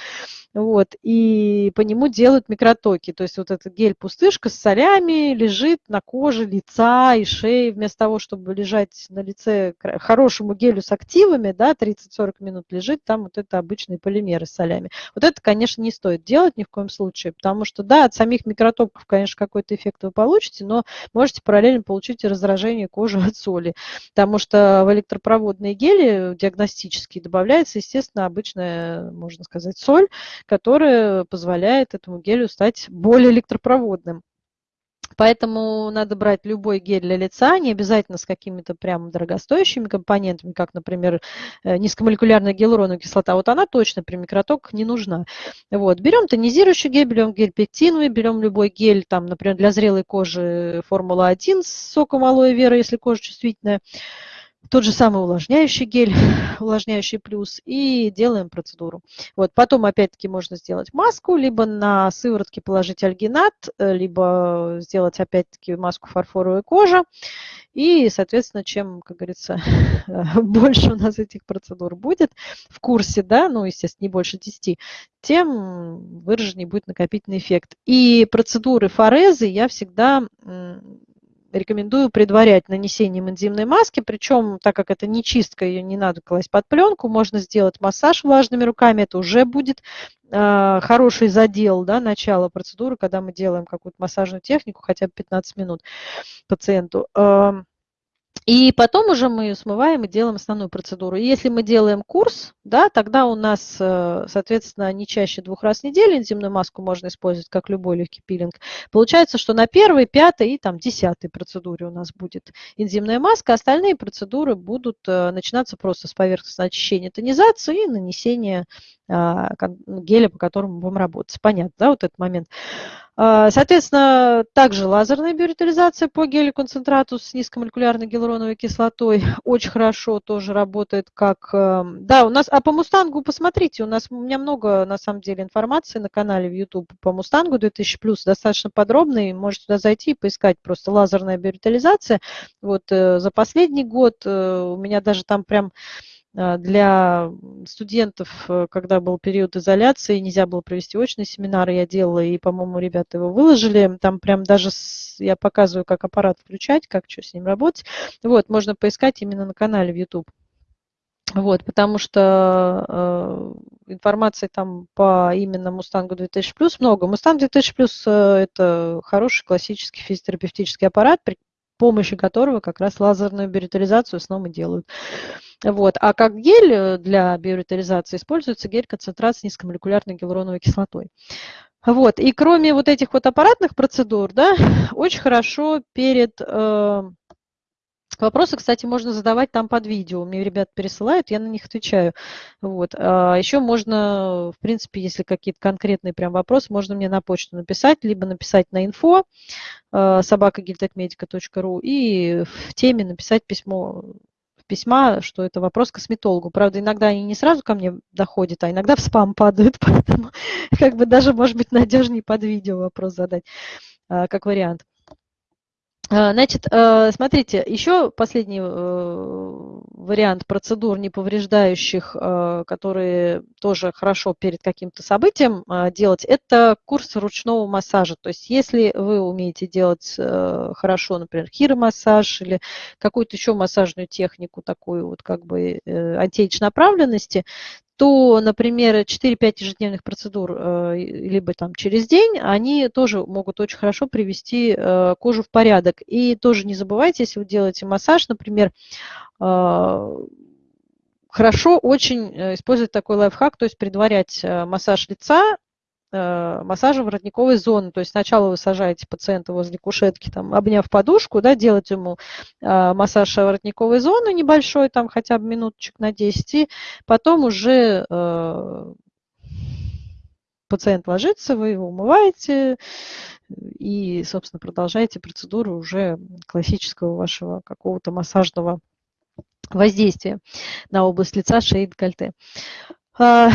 Вот, и по нему делают микротоки. То есть вот этот гель-пустышка с солями лежит на коже лица и шеи, вместо того, чтобы лежать на лице хорошему гелю с активами, да, 30-40 минут лежит там вот это обычные полимеры с солями. Вот это, конечно, не стоит делать ни в коем случае, потому что, да, от самих микротоков, конечно, какой-то эффект вы получите, но можете параллельно получить и раздражение кожи от соли потому что в электропроводные гели диагностические добавляется, естественно, обычная, можно сказать, соль, которая позволяет этому гелю стать более электропроводным. Поэтому надо брать любой гель для лица, не обязательно с какими-то прям дорогостоящими компонентами, как, например, э, низкомолекулярная гиалуроновая кислота. Вот она точно при микротоках не нужна. Вот. Берем тонизирующий гель, берем гель пектиновый, берем любой гель, там, например, для зрелой кожи Формула-1 с соком алоэ вера, если кожа чувствительная тот же самый увлажняющий гель, увлажняющий плюс, и делаем процедуру. Вот, потом опять-таки можно сделать маску, либо на сыворотке положить альгинат, э, либо сделать опять-таки маску фарфоровой кожи. И, соответственно, чем, как говорится, больше у нас этих процедур будет в курсе, да, ну, естественно, не больше 10, тем выраженнее будет накопительный эффект. И процедуры форезы я всегда рекомендую предварять нанесением энзимной маски, причем, так как это не чистка, ее не надо класть под пленку, можно сделать массаж влажными руками, это уже будет э, хороший задел, да, начало процедуры, когда мы делаем какую-то массажную технику, хотя бы 15 минут пациенту. Э, и потом уже мы смываем и делаем основную процедуру. И если мы делаем курс, да, тогда у нас, э, соответственно, не чаще двух раз в неделю энзимную маску можно использовать, как любой легкий пилинг. Получается, что на первой, пятой и там десятой процедуре у нас будет энзимная маска, остальные процедуры будут э, начинаться просто с поверхностного очищения тонизации и нанесения а, геля, по которому будем работать. Понятно, да, вот этот момент. А, соответственно, также лазерная биоритализация по гелю-концентрату с низкомолекулярной гиалуроновой кислотой очень хорошо тоже работает как... Эм, да, у нас... А по Мустангу посмотрите, у нас у меня много, на самом деле, информации на канале в YouTube по Мустангу 2000+, достаточно подробный, можете туда зайти и поискать просто лазерная биоритализация. Вот э, за последний год э, у меня даже там прям для студентов, э, когда был период изоляции, нельзя было провести очные семинары, я делала, и, по-моему, ребята его выложили. Там прям даже я показываю, как аппарат включать, как что с ним работать. Вот, можно поискать именно на канале в YouTube. Вот, потому что э, информации там по именно Мустангу 2000 плюс много. Мустанг 2000 плюс э, это хороший классический физиотерапевтический аппарат, помощи которого как раз лазерную биоритализацию снова делают. Вот. А как гель э, для биоритализации используется гель-концентрат с низкомолекулярной гиалуроновой кислотой. Вот. И кроме вот этих вот аппаратных процедур, да, очень хорошо перед... Э, Вопросы, кстати, можно задавать там под видео. Мне ребят пересылают, я на них отвечаю. Вот. А еще можно, в принципе, если какие-то конкретные прям вопросы, можно мне на почту написать, либо написать на info э, собакагильтекмедика.ру и в теме написать письмо письма, что это вопрос косметологу. Правда, иногда они не сразу ко мне доходят, а иногда в спам падают, поэтому как бы даже, может быть, надежнее под видео вопрос задать, э, как вариант. А, значит, э, смотрите, еще последний э, вариант процедур неповреждающих, э, которые тоже хорошо перед каким-то событием делать, это курс ручного массажа. То есть если вы умеете делать хорошо, например, хиромассаж или какую-то еще массажную технику, такую вот как бы антиэйдж направленности, то, например, 4-5 ежедневных процедур, э, либо там через день, они тоже могут очень хорошо привести э, кожу в порядок. И тоже не забывайте, если вы делаете массаж, например, э, хорошо очень использовать такой лайфхак, то есть предварять массаж лица Э, массажа воротниковой зоны. То есть сначала вы сажаете пациента возле кушетки, там, обняв подушку, да, делать ему э, массаж воротниковой зоны небольшой, там хотя бы минуточек на 10, и потом уже э, пациент ложится, вы его умываете и, собственно, продолжаете процедуру уже классического вашего какого-то массажного воздействия на область лица, шеи, декольте. А,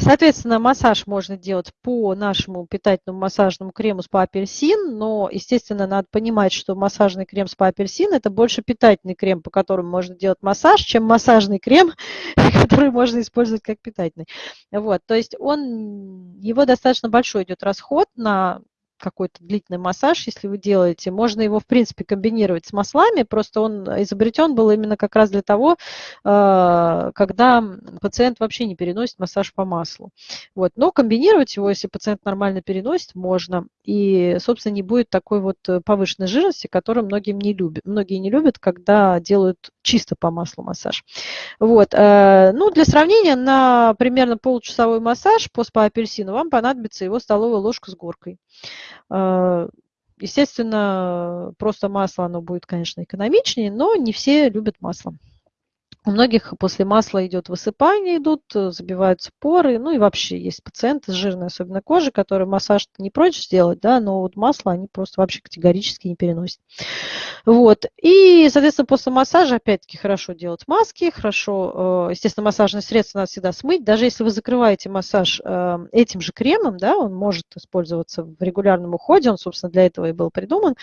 соответственно, массаж можно делать по нашему питательному массажному крему спа апельсин, но, естественно, надо понимать, что массажный крем спа апельсин – это больше питательный крем, по которому можно делать массаж, чем массажный крем, который можно использовать как питательный. Вот, то есть он, его достаточно большой идет расход на какой-то длительный массаж, если вы делаете. Можно его, в принципе, комбинировать с маслами, просто он изобретен был именно как раз для того, э, когда пациент вообще не переносит массаж по маслу. Вот. Но комбинировать его, если пациент нормально переносит, можно. И, собственно, не будет такой вот повышенной жирности, которую многие не любят. Многие не любят, когда делают чисто по маслу массаж. Вот. Э, ну, для сравнения, на примерно получасовой массаж по спа-апельсину вам понадобится его столовая ложка с горкой. Э, естественно, просто масло, оно будет, конечно, экономичнее, но не все любят масло. У многих после масла идет высыпание, идут, э, забиваются поры, ну и вообще есть пациенты с жирной особенно кожей, которые массаж не прочь сделать, да, но вот масло они просто вообще категорически не переносят. Вот. И, соответственно, после массажа, опять-таки, хорошо делать маски, хорошо, э, естественно, массажные средства надо всегда смыть. Даже если вы закрываете массаж э, этим же кремом, да, он может использоваться в регулярном уходе, он, собственно, для этого и был придуман.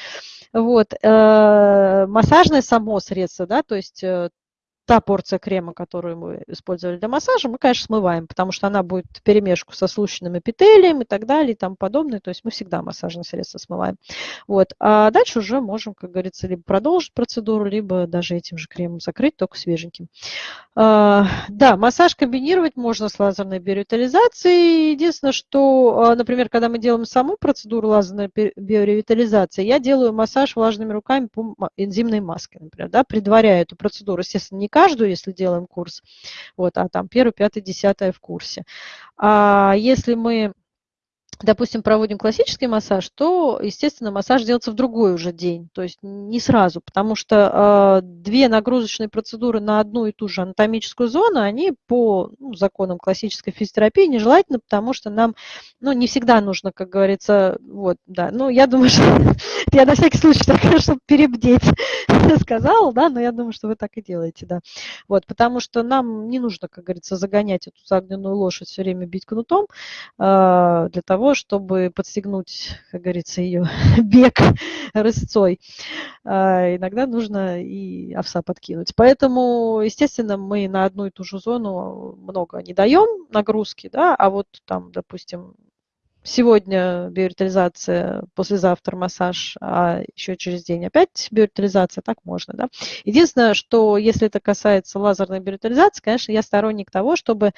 Вот. Массажное само средство, да, то есть та порция крема, которую мы использовали для массажа, мы, конечно, смываем, потому что она будет в перемешку со слущенным эпителием и так далее и тому подобное. То есть мы всегда массажные средства смываем. Вот. А дальше уже можем, как говорится, либо продолжить процедуру, либо даже этим же кремом закрыть, только свеженьким. А, да, массаж комбинировать можно с лазерной биоревитализацией. Единственное, что, а, например, когда мы делаем саму процедуру лазерной биоревитализации, я делаю массаж влажными руками по энзимной маске, например, да, предваряя эту процедуру. Естественно, не каждую, если делаем курс, вот, а там первую, пятую, десятую в курсе. А если мы допустим, проводим классический массаж, то, естественно, массаж делается в другой уже день, то есть не сразу, потому что э, две нагрузочные процедуры на одну и ту же анатомическую зону, они по ну, законам классической физиотерапии нежелательны, потому что нам, ну, не всегда нужно, как говорится, вот, да, ну, я думаю, что я на всякий случай так, чтобы перебдеть сказала, да, но я думаю, что вы так и делаете, да, вот, потому что нам не нужно, как говорится, загонять эту загнанную лошадь все время бить кнутом э, для того, того, чтобы подстегнуть, как говорится, ее бег рысцой. А иногда нужно и овса подкинуть. Поэтому, естественно, мы на одну и ту же зону много не даем нагрузки, да, а вот там, допустим, сегодня биоритализация, послезавтра массаж, а еще через день опять биоритализация, так можно, да. Единственное, что если это касается лазерной биоритализации, конечно, я сторонник того, чтобы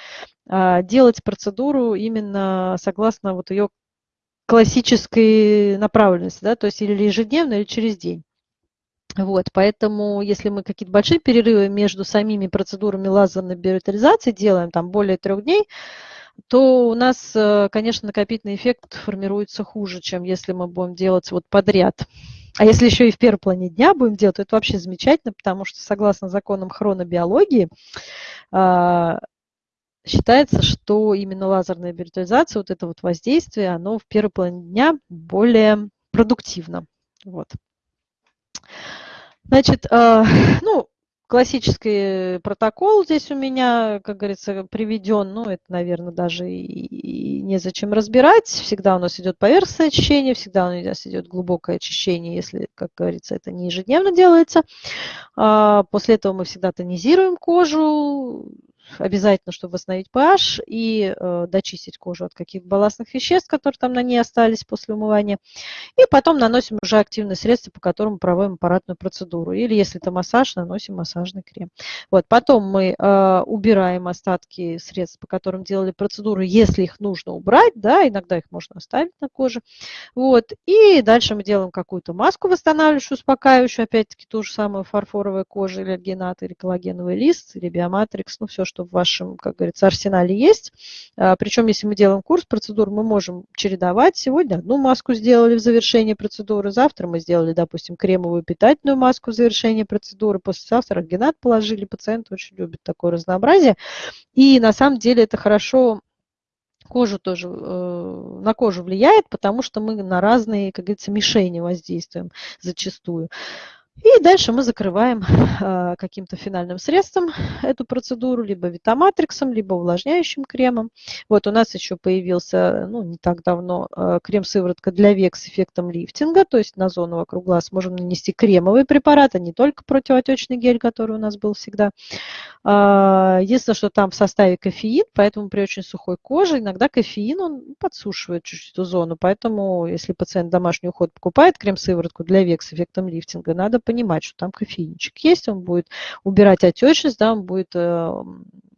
а, делать процедуру именно согласно вот ее классической направленности, да, то есть или ежедневно, или через день. Вот, поэтому если мы какие-то большие перерывы между самими процедурами лазерной биоритализации делаем, там более трех дней, то у нас, э, конечно, накопительный эффект формируется хуже, чем если мы будем делать вот подряд. А если еще и в первой плане дня будем делать, то это вообще замечательно, потому что согласно законам хронобиологии а, считается, что именно лазерная виртуализация, вот это вот воздействие, оно в первой плане дня более продуктивно. Вот. Значит, а, ну, классический протокол здесь у меня, как говорится, приведен. Ну, это, наверное, даже и, незачем разбирать. Всегда у нас идет поверхностное очищение, всегда у нас идет глубокое очищение, если, как говорится, это не ежедневно делается. А, после этого мы всегда тонизируем кожу, обязательно, чтобы восстановить pH и э, дочистить кожу от каких-то балластных веществ, которые там на ней остались после умывания. И потом наносим уже активные средства, по которым проводим аппаратную процедуру. Или если это массаж, наносим массажный крем. Вот. Потом мы э, убираем остатки средств, по которым делали процедуру, если их нужно убрать, да, иногда их можно оставить на коже. Вот. И дальше мы делаем какую-то маску восстанавливающую, успокаивающую, опять-таки ту же самую фарфоровая кожа или альгинат, или коллагеновый лист, или биоматрикс, ну все, что в вашем, как говорится, арсенале есть. А, Причем, если мы делаем курс процедур, мы можем чередовать. Сегодня одну маску сделали в завершении процедуры, завтра мы сделали, допустим, кремовую питательную маску в завершении процедуры, послезавтра генат положили. Пациент очень любит такое разнообразие. И на самом деле это хорошо кожу тоже, э, на кожу влияет, потому что мы на разные, как говорится, мишени воздействуем зачастую. И дальше мы закрываем э, каким-то финальным средством эту процедуру, либо витаматриксом, либо увлажняющим кремом. Вот у нас еще появился, ну, не так давно, э, крем-сыворотка для век с эффектом лифтинга, то есть на зону вокруг глаз можем нанести кремовый препарат, а не только противоотечный гель, который у нас был всегда. Э, единственное, что там в составе кофеин, поэтому при очень сухой коже иногда кофеин, он подсушивает чуть-чуть эту зону, поэтому если пациент домашний уход покупает крем-сыворотку для век с эффектом лифтинга, надо понимать, что там кофеинчик есть, он будет убирать отечность, да, он будет э,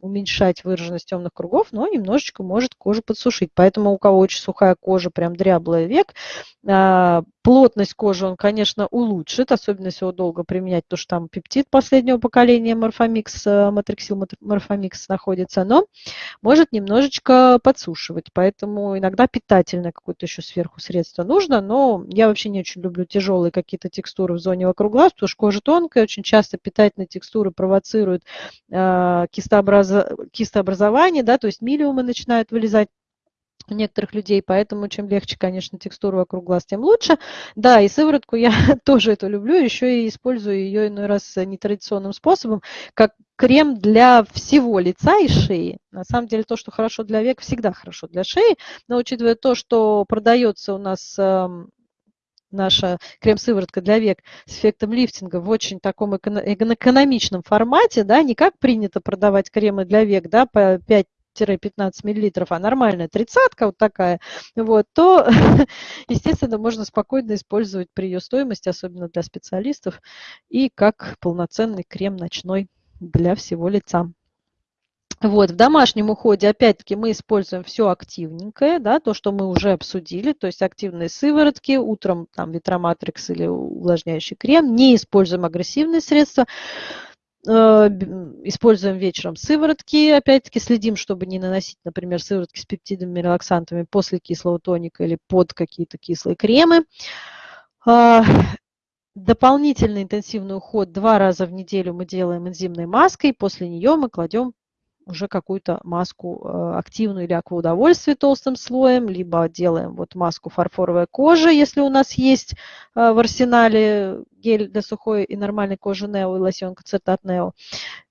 уменьшать выраженность темных кругов, но немножечко может кожу подсушить. Поэтому у кого очень сухая кожа, прям дряблая век, э, плотность кожи он, конечно, улучшит, особенно если его долго применять, потому что там пептид последнего поколения Морфомикс, э, Матриксил Морфомикс находится, но может немножечко подсушивать. Поэтому иногда питательное какое-то еще сверху средство нужно, но я вообще не очень люблю тяжелые какие-то текстуры в зоне вокруг глаз, потому что кожа тонкая, очень часто питательные текстуры провоцируют э, кистообраз... кистообразование, да, то есть милиумы начинают вылезать у некоторых людей, поэтому чем легче, конечно, текстура вокруг глаз, тем лучше. Да, и сыворотку я тоже это люблю, еще и использую ее иной раз нетрадиционным способом, как крем для всего лица и шеи. На самом деле то, что хорошо для век, всегда хорошо для шеи, но учитывая то, что продается у нас эм, наша крем-сыворотка для век с эффектом лифтинга в очень таком экономичном формате, да, не как принято продавать кремы для век, да, по 5 15 миллилитров, а нормальная тридцатка вот такая, вот, то, естественно, можно спокойно использовать при ее стоимости, особенно для специалистов, и как полноценный крем ночной для всего лица. Вот, в домашнем уходе, опять-таки, мы используем все активненькое, да, то, что мы уже обсудили, то есть активные сыворотки, утром там витроматрикс или увлажняющий крем, не используем агрессивные средства, э, используем вечером сыворотки, опять-таки следим, чтобы не наносить, например, сыворотки с пептидами, релаксантами после кислого тоника или под какие-то кислые кремы. А, дополнительный интенсивный уход два раза в неделю мы делаем энзимной маской, после нее мы кладем уже какую-то маску э, активную или акваудовольствие толстым слоем, либо делаем вот маску фарфоровая кожа, если у нас есть э, в арсенале гель для сухой и нормальной кожи Нео и лосьонка Цертат Нео.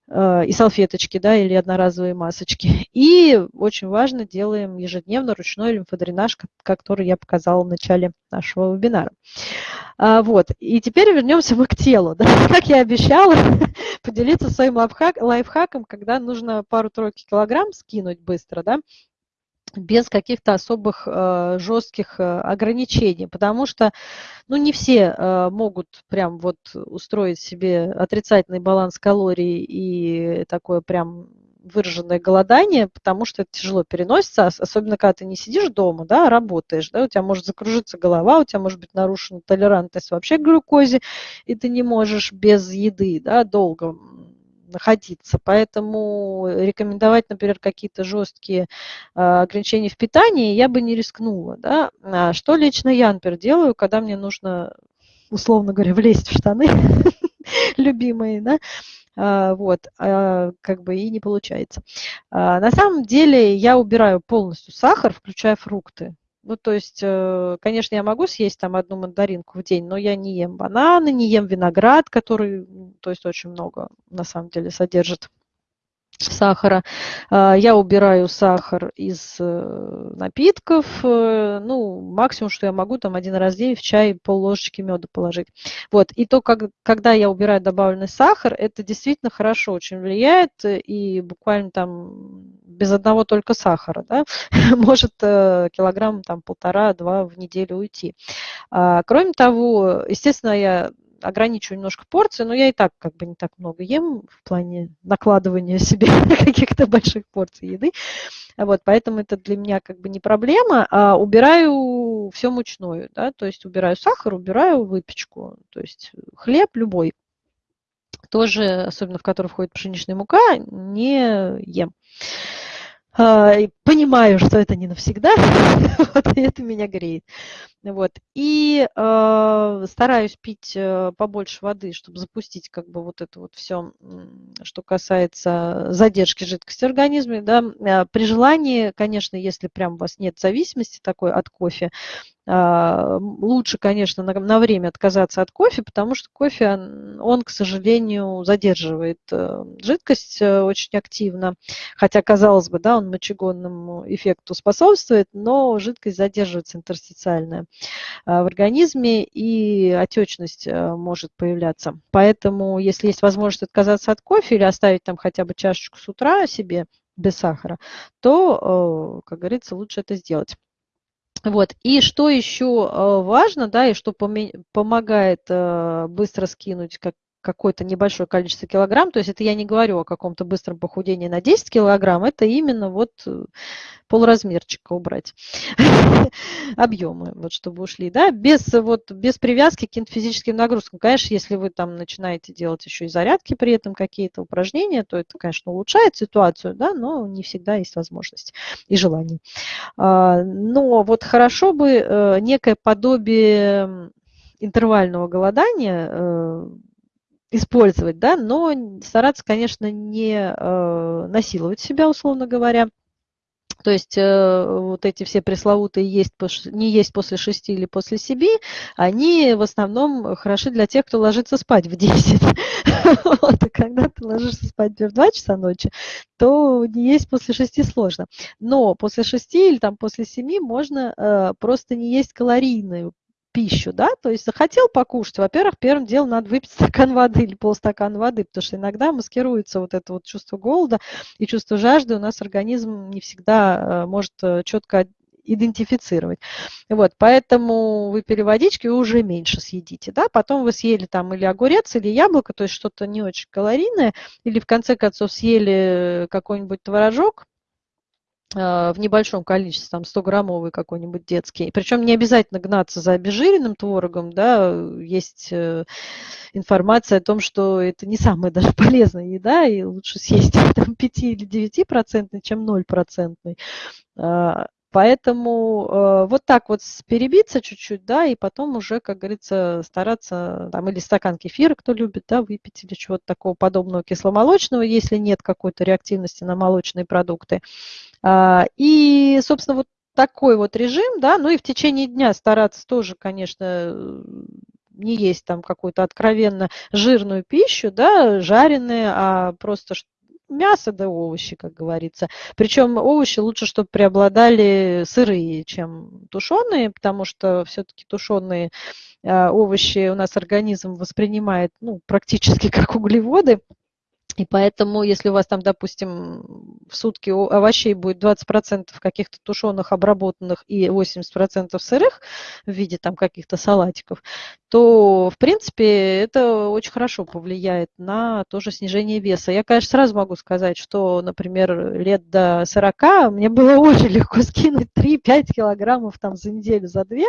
Э, и салфеточки, да, или одноразовые масочки. И очень важно, делаем ежедневно ручной лимфодренаж, который я показала в начале нашего вебинара. А, вот, и теперь вернемся мы к телу. Да? Как я обещала, поделиться своим лайфхак, лайфхаком, когда нужно пару-тройки килограмм скинуть быстро, да, без каких-то особых э, жестких э, ограничений, потому что ну, не все э, могут прям вот устроить себе отрицательный баланс калорий и такое прям выраженное голодание, потому что это тяжело переносится, особенно когда ты не сидишь дома, да, а работаешь, да, у тебя может закружиться голова, у тебя может быть нарушена толерантность вообще к глюкозе, и ты не можешь без еды, да, долго находиться. Поэтому рекомендовать, например, какие-то жесткие а, ограничения в питании я бы не рискнула. Да? А что лично я, например, делаю, когда мне нужно, условно говоря, влезть в штаны любимые, да? А, вот, как бы и не получается. На самом деле я убираю полностью сахар, включая фрукты. Ну, то есть, э, конечно, я могу съесть там одну мандаринку в день, но я не ем бананы, не ем виноград, который, то есть, очень много на самом деле содержит сахара. А, я убираю сахар из э, напитков. Э, ну, максимум, что я могу, там один раз в день в чай пол ложечки меда положить. Вот. И то, как, когда я убираю добавленный сахар, это действительно хорошо очень влияет. И буквально там без одного только сахара, да, может э, килограмм там полтора-два в неделю уйти. А, кроме того, естественно, я ограничиваю немножко порции, но я и так как бы не так много ем в плане накладывания себе каких-то больших порций еды. Вот, поэтому это для меня как бы не проблема. А убираю все мучную, да, то есть убираю сахар, убираю выпечку, то есть хлеб любой, тоже, особенно в который входит пшеничная мука, не ем. А, понимаю, что это не навсегда, вот, и это меня греет. Вот. И э, стараюсь пить э, побольше воды, чтобы запустить как бы вот это вот все, что касается задержки жидкости в организме. Да. Э, при желании, конечно, если прям у вас нет зависимости такой от кофе, а, лучше, конечно, на, на время отказаться от кофе, потому что кофе, он, он к сожалению, задерживает э, жидкость э, очень активно. Хотя, казалось бы, да, он мочегонному эффекту способствует, но жидкость задерживается интерстициальная а, в организме, и отечность э, может появляться. Поэтому, если есть возможность отказаться от кофе или оставить там хотя бы чашечку с утра себе без сахара, то, как говорится, лучше это сделать. Вот. И что еще э, важно, да, и что помогает э, быстро скинуть как какое-то небольшое количество килограмм, то есть это я не говорю о каком-то быстром похудении на 10 килограмм, это именно вот э, полразмерчика убрать, объемы, вот чтобы ушли, да, без, вот, без привязки к каким-то физическим нагрузкам. Конечно, если вы там начинаете делать еще и зарядки при этом, какие-то упражнения, то это, конечно, улучшает ситуацию, да, но не всегда есть возможность и желание. А, но вот хорошо бы э, некое подобие интервального голодания э, использовать, да, но стараться, конечно, не э, насиловать себя, условно говоря. То есть э, вот эти все пресловутые есть, не есть после 6 или после 7, они в основном хороши для тех, кто ложится спать в 10. Вот, и когда ты ложишься спать в 2 часа ночи, то не есть после 6 сложно. Но после 6 или там после 7 можно э, просто не есть калорийную пищу, да, то есть захотел покушать, во-первых, первым делом надо выпить стакан воды или полстакана воды, потому что иногда маскируется вот это вот чувство голода и чувство жажды, у нас организм не всегда э, может э, четко идентифицировать. Вот, поэтому выпили водички и уже меньше съедите, да, потом вы съели там или огурец, или яблоко, то есть что-то не очень калорийное, или в конце концов съели какой-нибудь творожок, в небольшом количестве, там 100-граммовый какой-нибудь детский. Причем не обязательно гнаться за обезжиренным творогом, да, есть э, информация о том, что это не самая даже полезная еда, и лучше съесть там 5 или 9 процентный, чем 0 процентный. Поэтому э, вот так вот перебиться чуть-чуть, да, и потом уже, как говорится, стараться, там, или стакан кефира, кто любит, да, выпить, или чего-то такого подобного кисломолочного, если нет какой-то реактивности на молочные продукты. А, и, собственно, вот такой вот режим, да, ну и в течение дня стараться тоже, конечно, не есть там какую-то откровенно жирную пищу, да, жареные, а просто мясо да овощи, как говорится. Причем овощи лучше, чтобы преобладали сырые, чем тушеные, потому что все-таки тушеные а, овощи у нас организм воспринимает ну, практически как углеводы. И поэтому, если у вас там, допустим, в сутки овощей будет 20% каких-то тушеных, обработанных и 80% сырых в виде там каких-то салатиков, то, в принципе, это очень хорошо повлияет на тоже снижение веса. Я, конечно, сразу могу сказать, что, например, лет до 40 мне было очень легко скинуть 3-5 килограммов там за неделю, за две,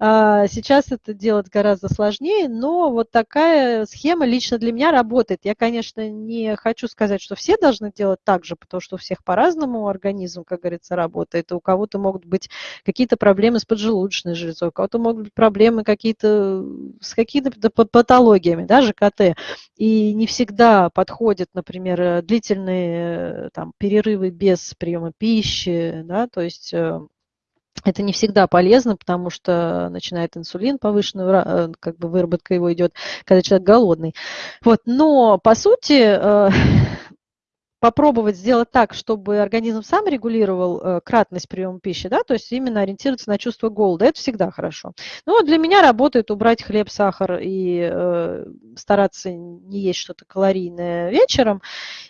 а, сейчас это делать гораздо сложнее, но вот такая схема лично для меня работает. Я, конечно, не хочу сказать, что все должны делать так же, потому что у всех по-разному организм, как говорится, работает. И у кого-то могут быть какие-то проблемы с поджелудочной железой, у кого-то могут быть проблемы какие-то с какими-то патологиями, да, ЖКТ. И не всегда подходят, например, длительные там, перерывы без приема пищи, да, то есть э, это не всегда полезно, потому что начинает инсулин повышенную, э, как бы выработка его идет, когда человек голодный. Вот, но по сути э, попробовать сделать так, чтобы организм сам регулировал э, кратность приема пищи, да, то есть именно ориентироваться на чувство голода, это всегда хорошо. Ну, для меня работает убрать хлеб, сахар и э, стараться не есть что-то калорийное вечером.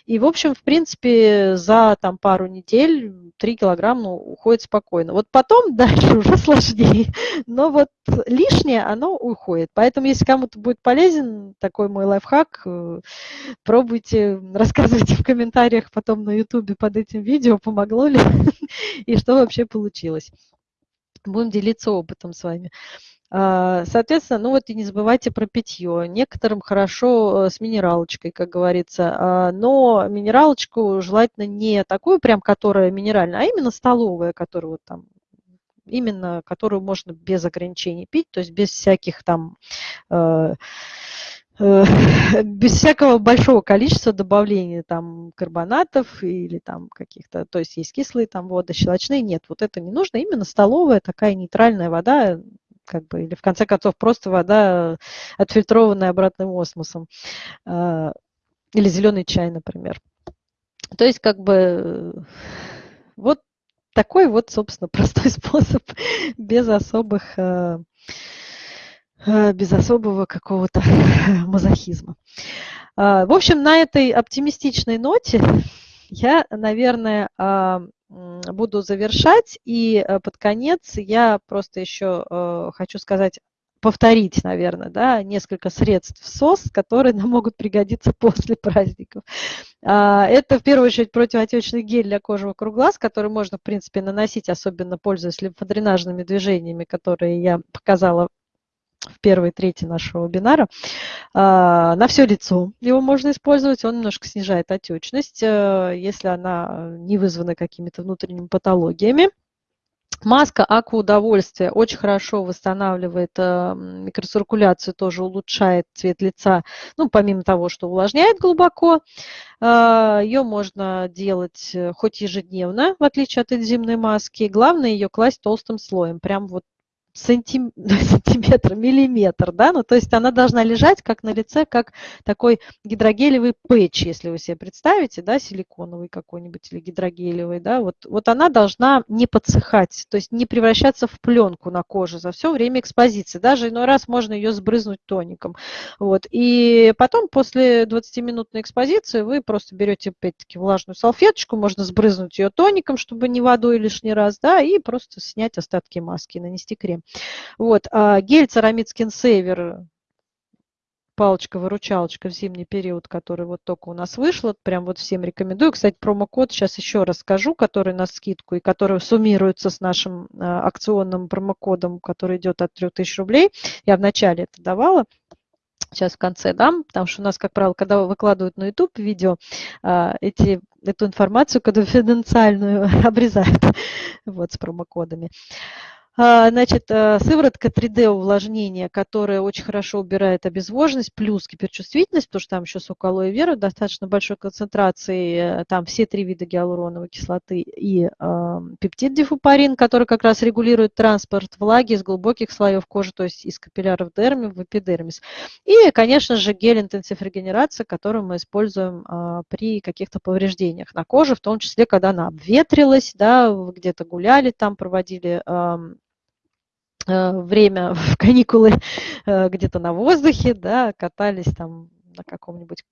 И, в общем, в принципе, за там пару недель 3 килограмма ну, уходит спокойно. Вот потом дальше уже сложнее, но вот лишнее оно уходит. Поэтому, если кому-то будет полезен такой мой лайфхак, э, пробуйте, рассказывайте в комментариях, комментариях потом на ютубе под этим видео, помогло ли и что вообще получилось. Будем делиться опытом с вами. А, соответственно, ну вот и не забывайте про питье. Некоторым хорошо э, с минералочкой, как говорится, а, но минералочку желательно не такую прям, которая минеральная, а именно столовая, которая вот там именно которую можно без ограничений пить, то есть без всяких там Э, без всякого большого количества добавления там карбонатов или там каких-то, то есть есть кислые там воды, щелочные, нет, вот это не нужно, именно столовая такая нейтральная вода, как бы, или в конце концов просто вода, отфильтрованная обратным осмосом, а, или зеленый чай, например. То есть как бы вот такой вот, собственно, простой способ без особых э, Э, без особого какого-то мазохизма. А, в общем, на этой оптимистичной ноте я, наверное, а, буду завершать. И э, под конец я просто еще э, хочу сказать повторить, наверное, да, несколько средств СОС, которые нам могут пригодиться после праздников. Это в первую очередь противоотечный гель для кожи вокруг глаз, который можно, в принципе, наносить, особенно пользуясь лимфодренажными движениями, которые я показала в первой трети нашего вебинара. А, на все лицо его можно использовать, он немножко снижает отечность, э, если она не вызвана какими-то внутренними патологиями. Маска Аква Удовольствие очень хорошо восстанавливает э, микроциркуляцию, тоже улучшает цвет лица, ну, помимо того, что увлажняет глубоко. Э, ее можно делать хоть ежедневно, в отличие от энзимной маски. Главное ее класть толстым слоем, прям вот сантим... сантиметр, миллиметр, да, ну то есть она должна лежать как на лице, как такой гидрогелевый пэтч, если вы себе представите, да, силиконовый какой-нибудь или гидрогелевый, да, вот, вот она должна не подсыхать, то есть не превращаться в пленку на коже за все время экспозиции, даже иной раз можно ее сбрызнуть тоником, вот, и потом после 20-минутной экспозиции вы просто берете опять-таки влажную салфеточку, можно сбрызнуть ее тоником, чтобы не водой лишний раз, да, и просто снять остатки маски, нанести крем. Вот, а гель Ceramid Skin Saver, палочка-выручалочка в зимний период, который вот только у нас вышел, прям вот всем рекомендую. Кстати, промокод сейчас еще расскажу, который на скидку и который суммируется с нашим а, акционным промокодом, который идет от 3000 рублей. Я вначале это давала сейчас в конце дам, потому что у нас, как правило, когда выкладывают на YouTube видео, а, эти, эту информацию конфиденциальную обрезают вот, с промокодами. А, значит, э, сыворотка 3D увлажнения, которая очень хорошо убирает обезвоженность, плюс гиперчувствительность, потому что там еще сок алоэ вера достаточно большой концентрации, э, там все три вида гиалуроновой кислоты и э, пептид дифупарин, который как раз регулирует транспорт влаги из глубоких слоев кожи, то есть из капилляров дерми в эпидермис. И, конечно же, гель интенсив регенерация, который мы используем э, при каких-то повреждениях на коже, в том числе, когда она обветрилась, да, где-то гуляли, там проводили Э, время в каникулы э, где-то на воздухе, да, катались там на каком-нибудь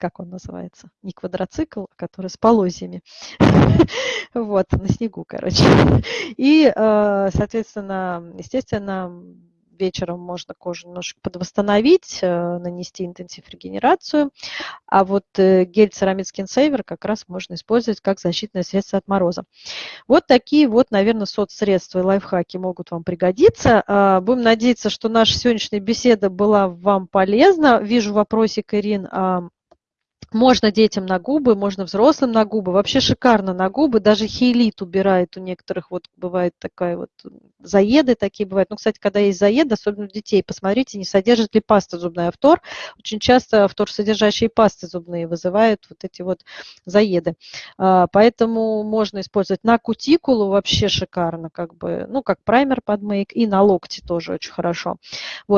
как он называется, не квадроцикл, а который с полозьями, вот, на снегу, короче. И, э, соответственно, естественно, вечером можно кожу немножко подвосстановить, э, нанести интенсив регенерацию. А вот э, гель Ceramid Skin Saver как раз можно использовать как защитное средство от мороза. Вот такие вот, наверное, соцсредства и лайфхаки могут вам пригодиться. А, будем надеяться, что наша сегодняшняя беседа была вам полезна. Вижу вопросик, Ирин, можно детям на губы, можно взрослым на губы. Вообще шикарно на губы. Даже хейлит убирает у некоторых. Вот бывает такая вот заеды такие бывают. Ну, кстати, когда есть заеды, особенно у детей, посмотрите, не содержит ли паста зубная фтор. Очень часто фтор содержащие пасты зубные вызывают вот эти вот заеды. А, поэтому можно использовать на кутикулу вообще шикарно, как бы, ну, как праймер под мейк, и на локти тоже очень хорошо. Вот.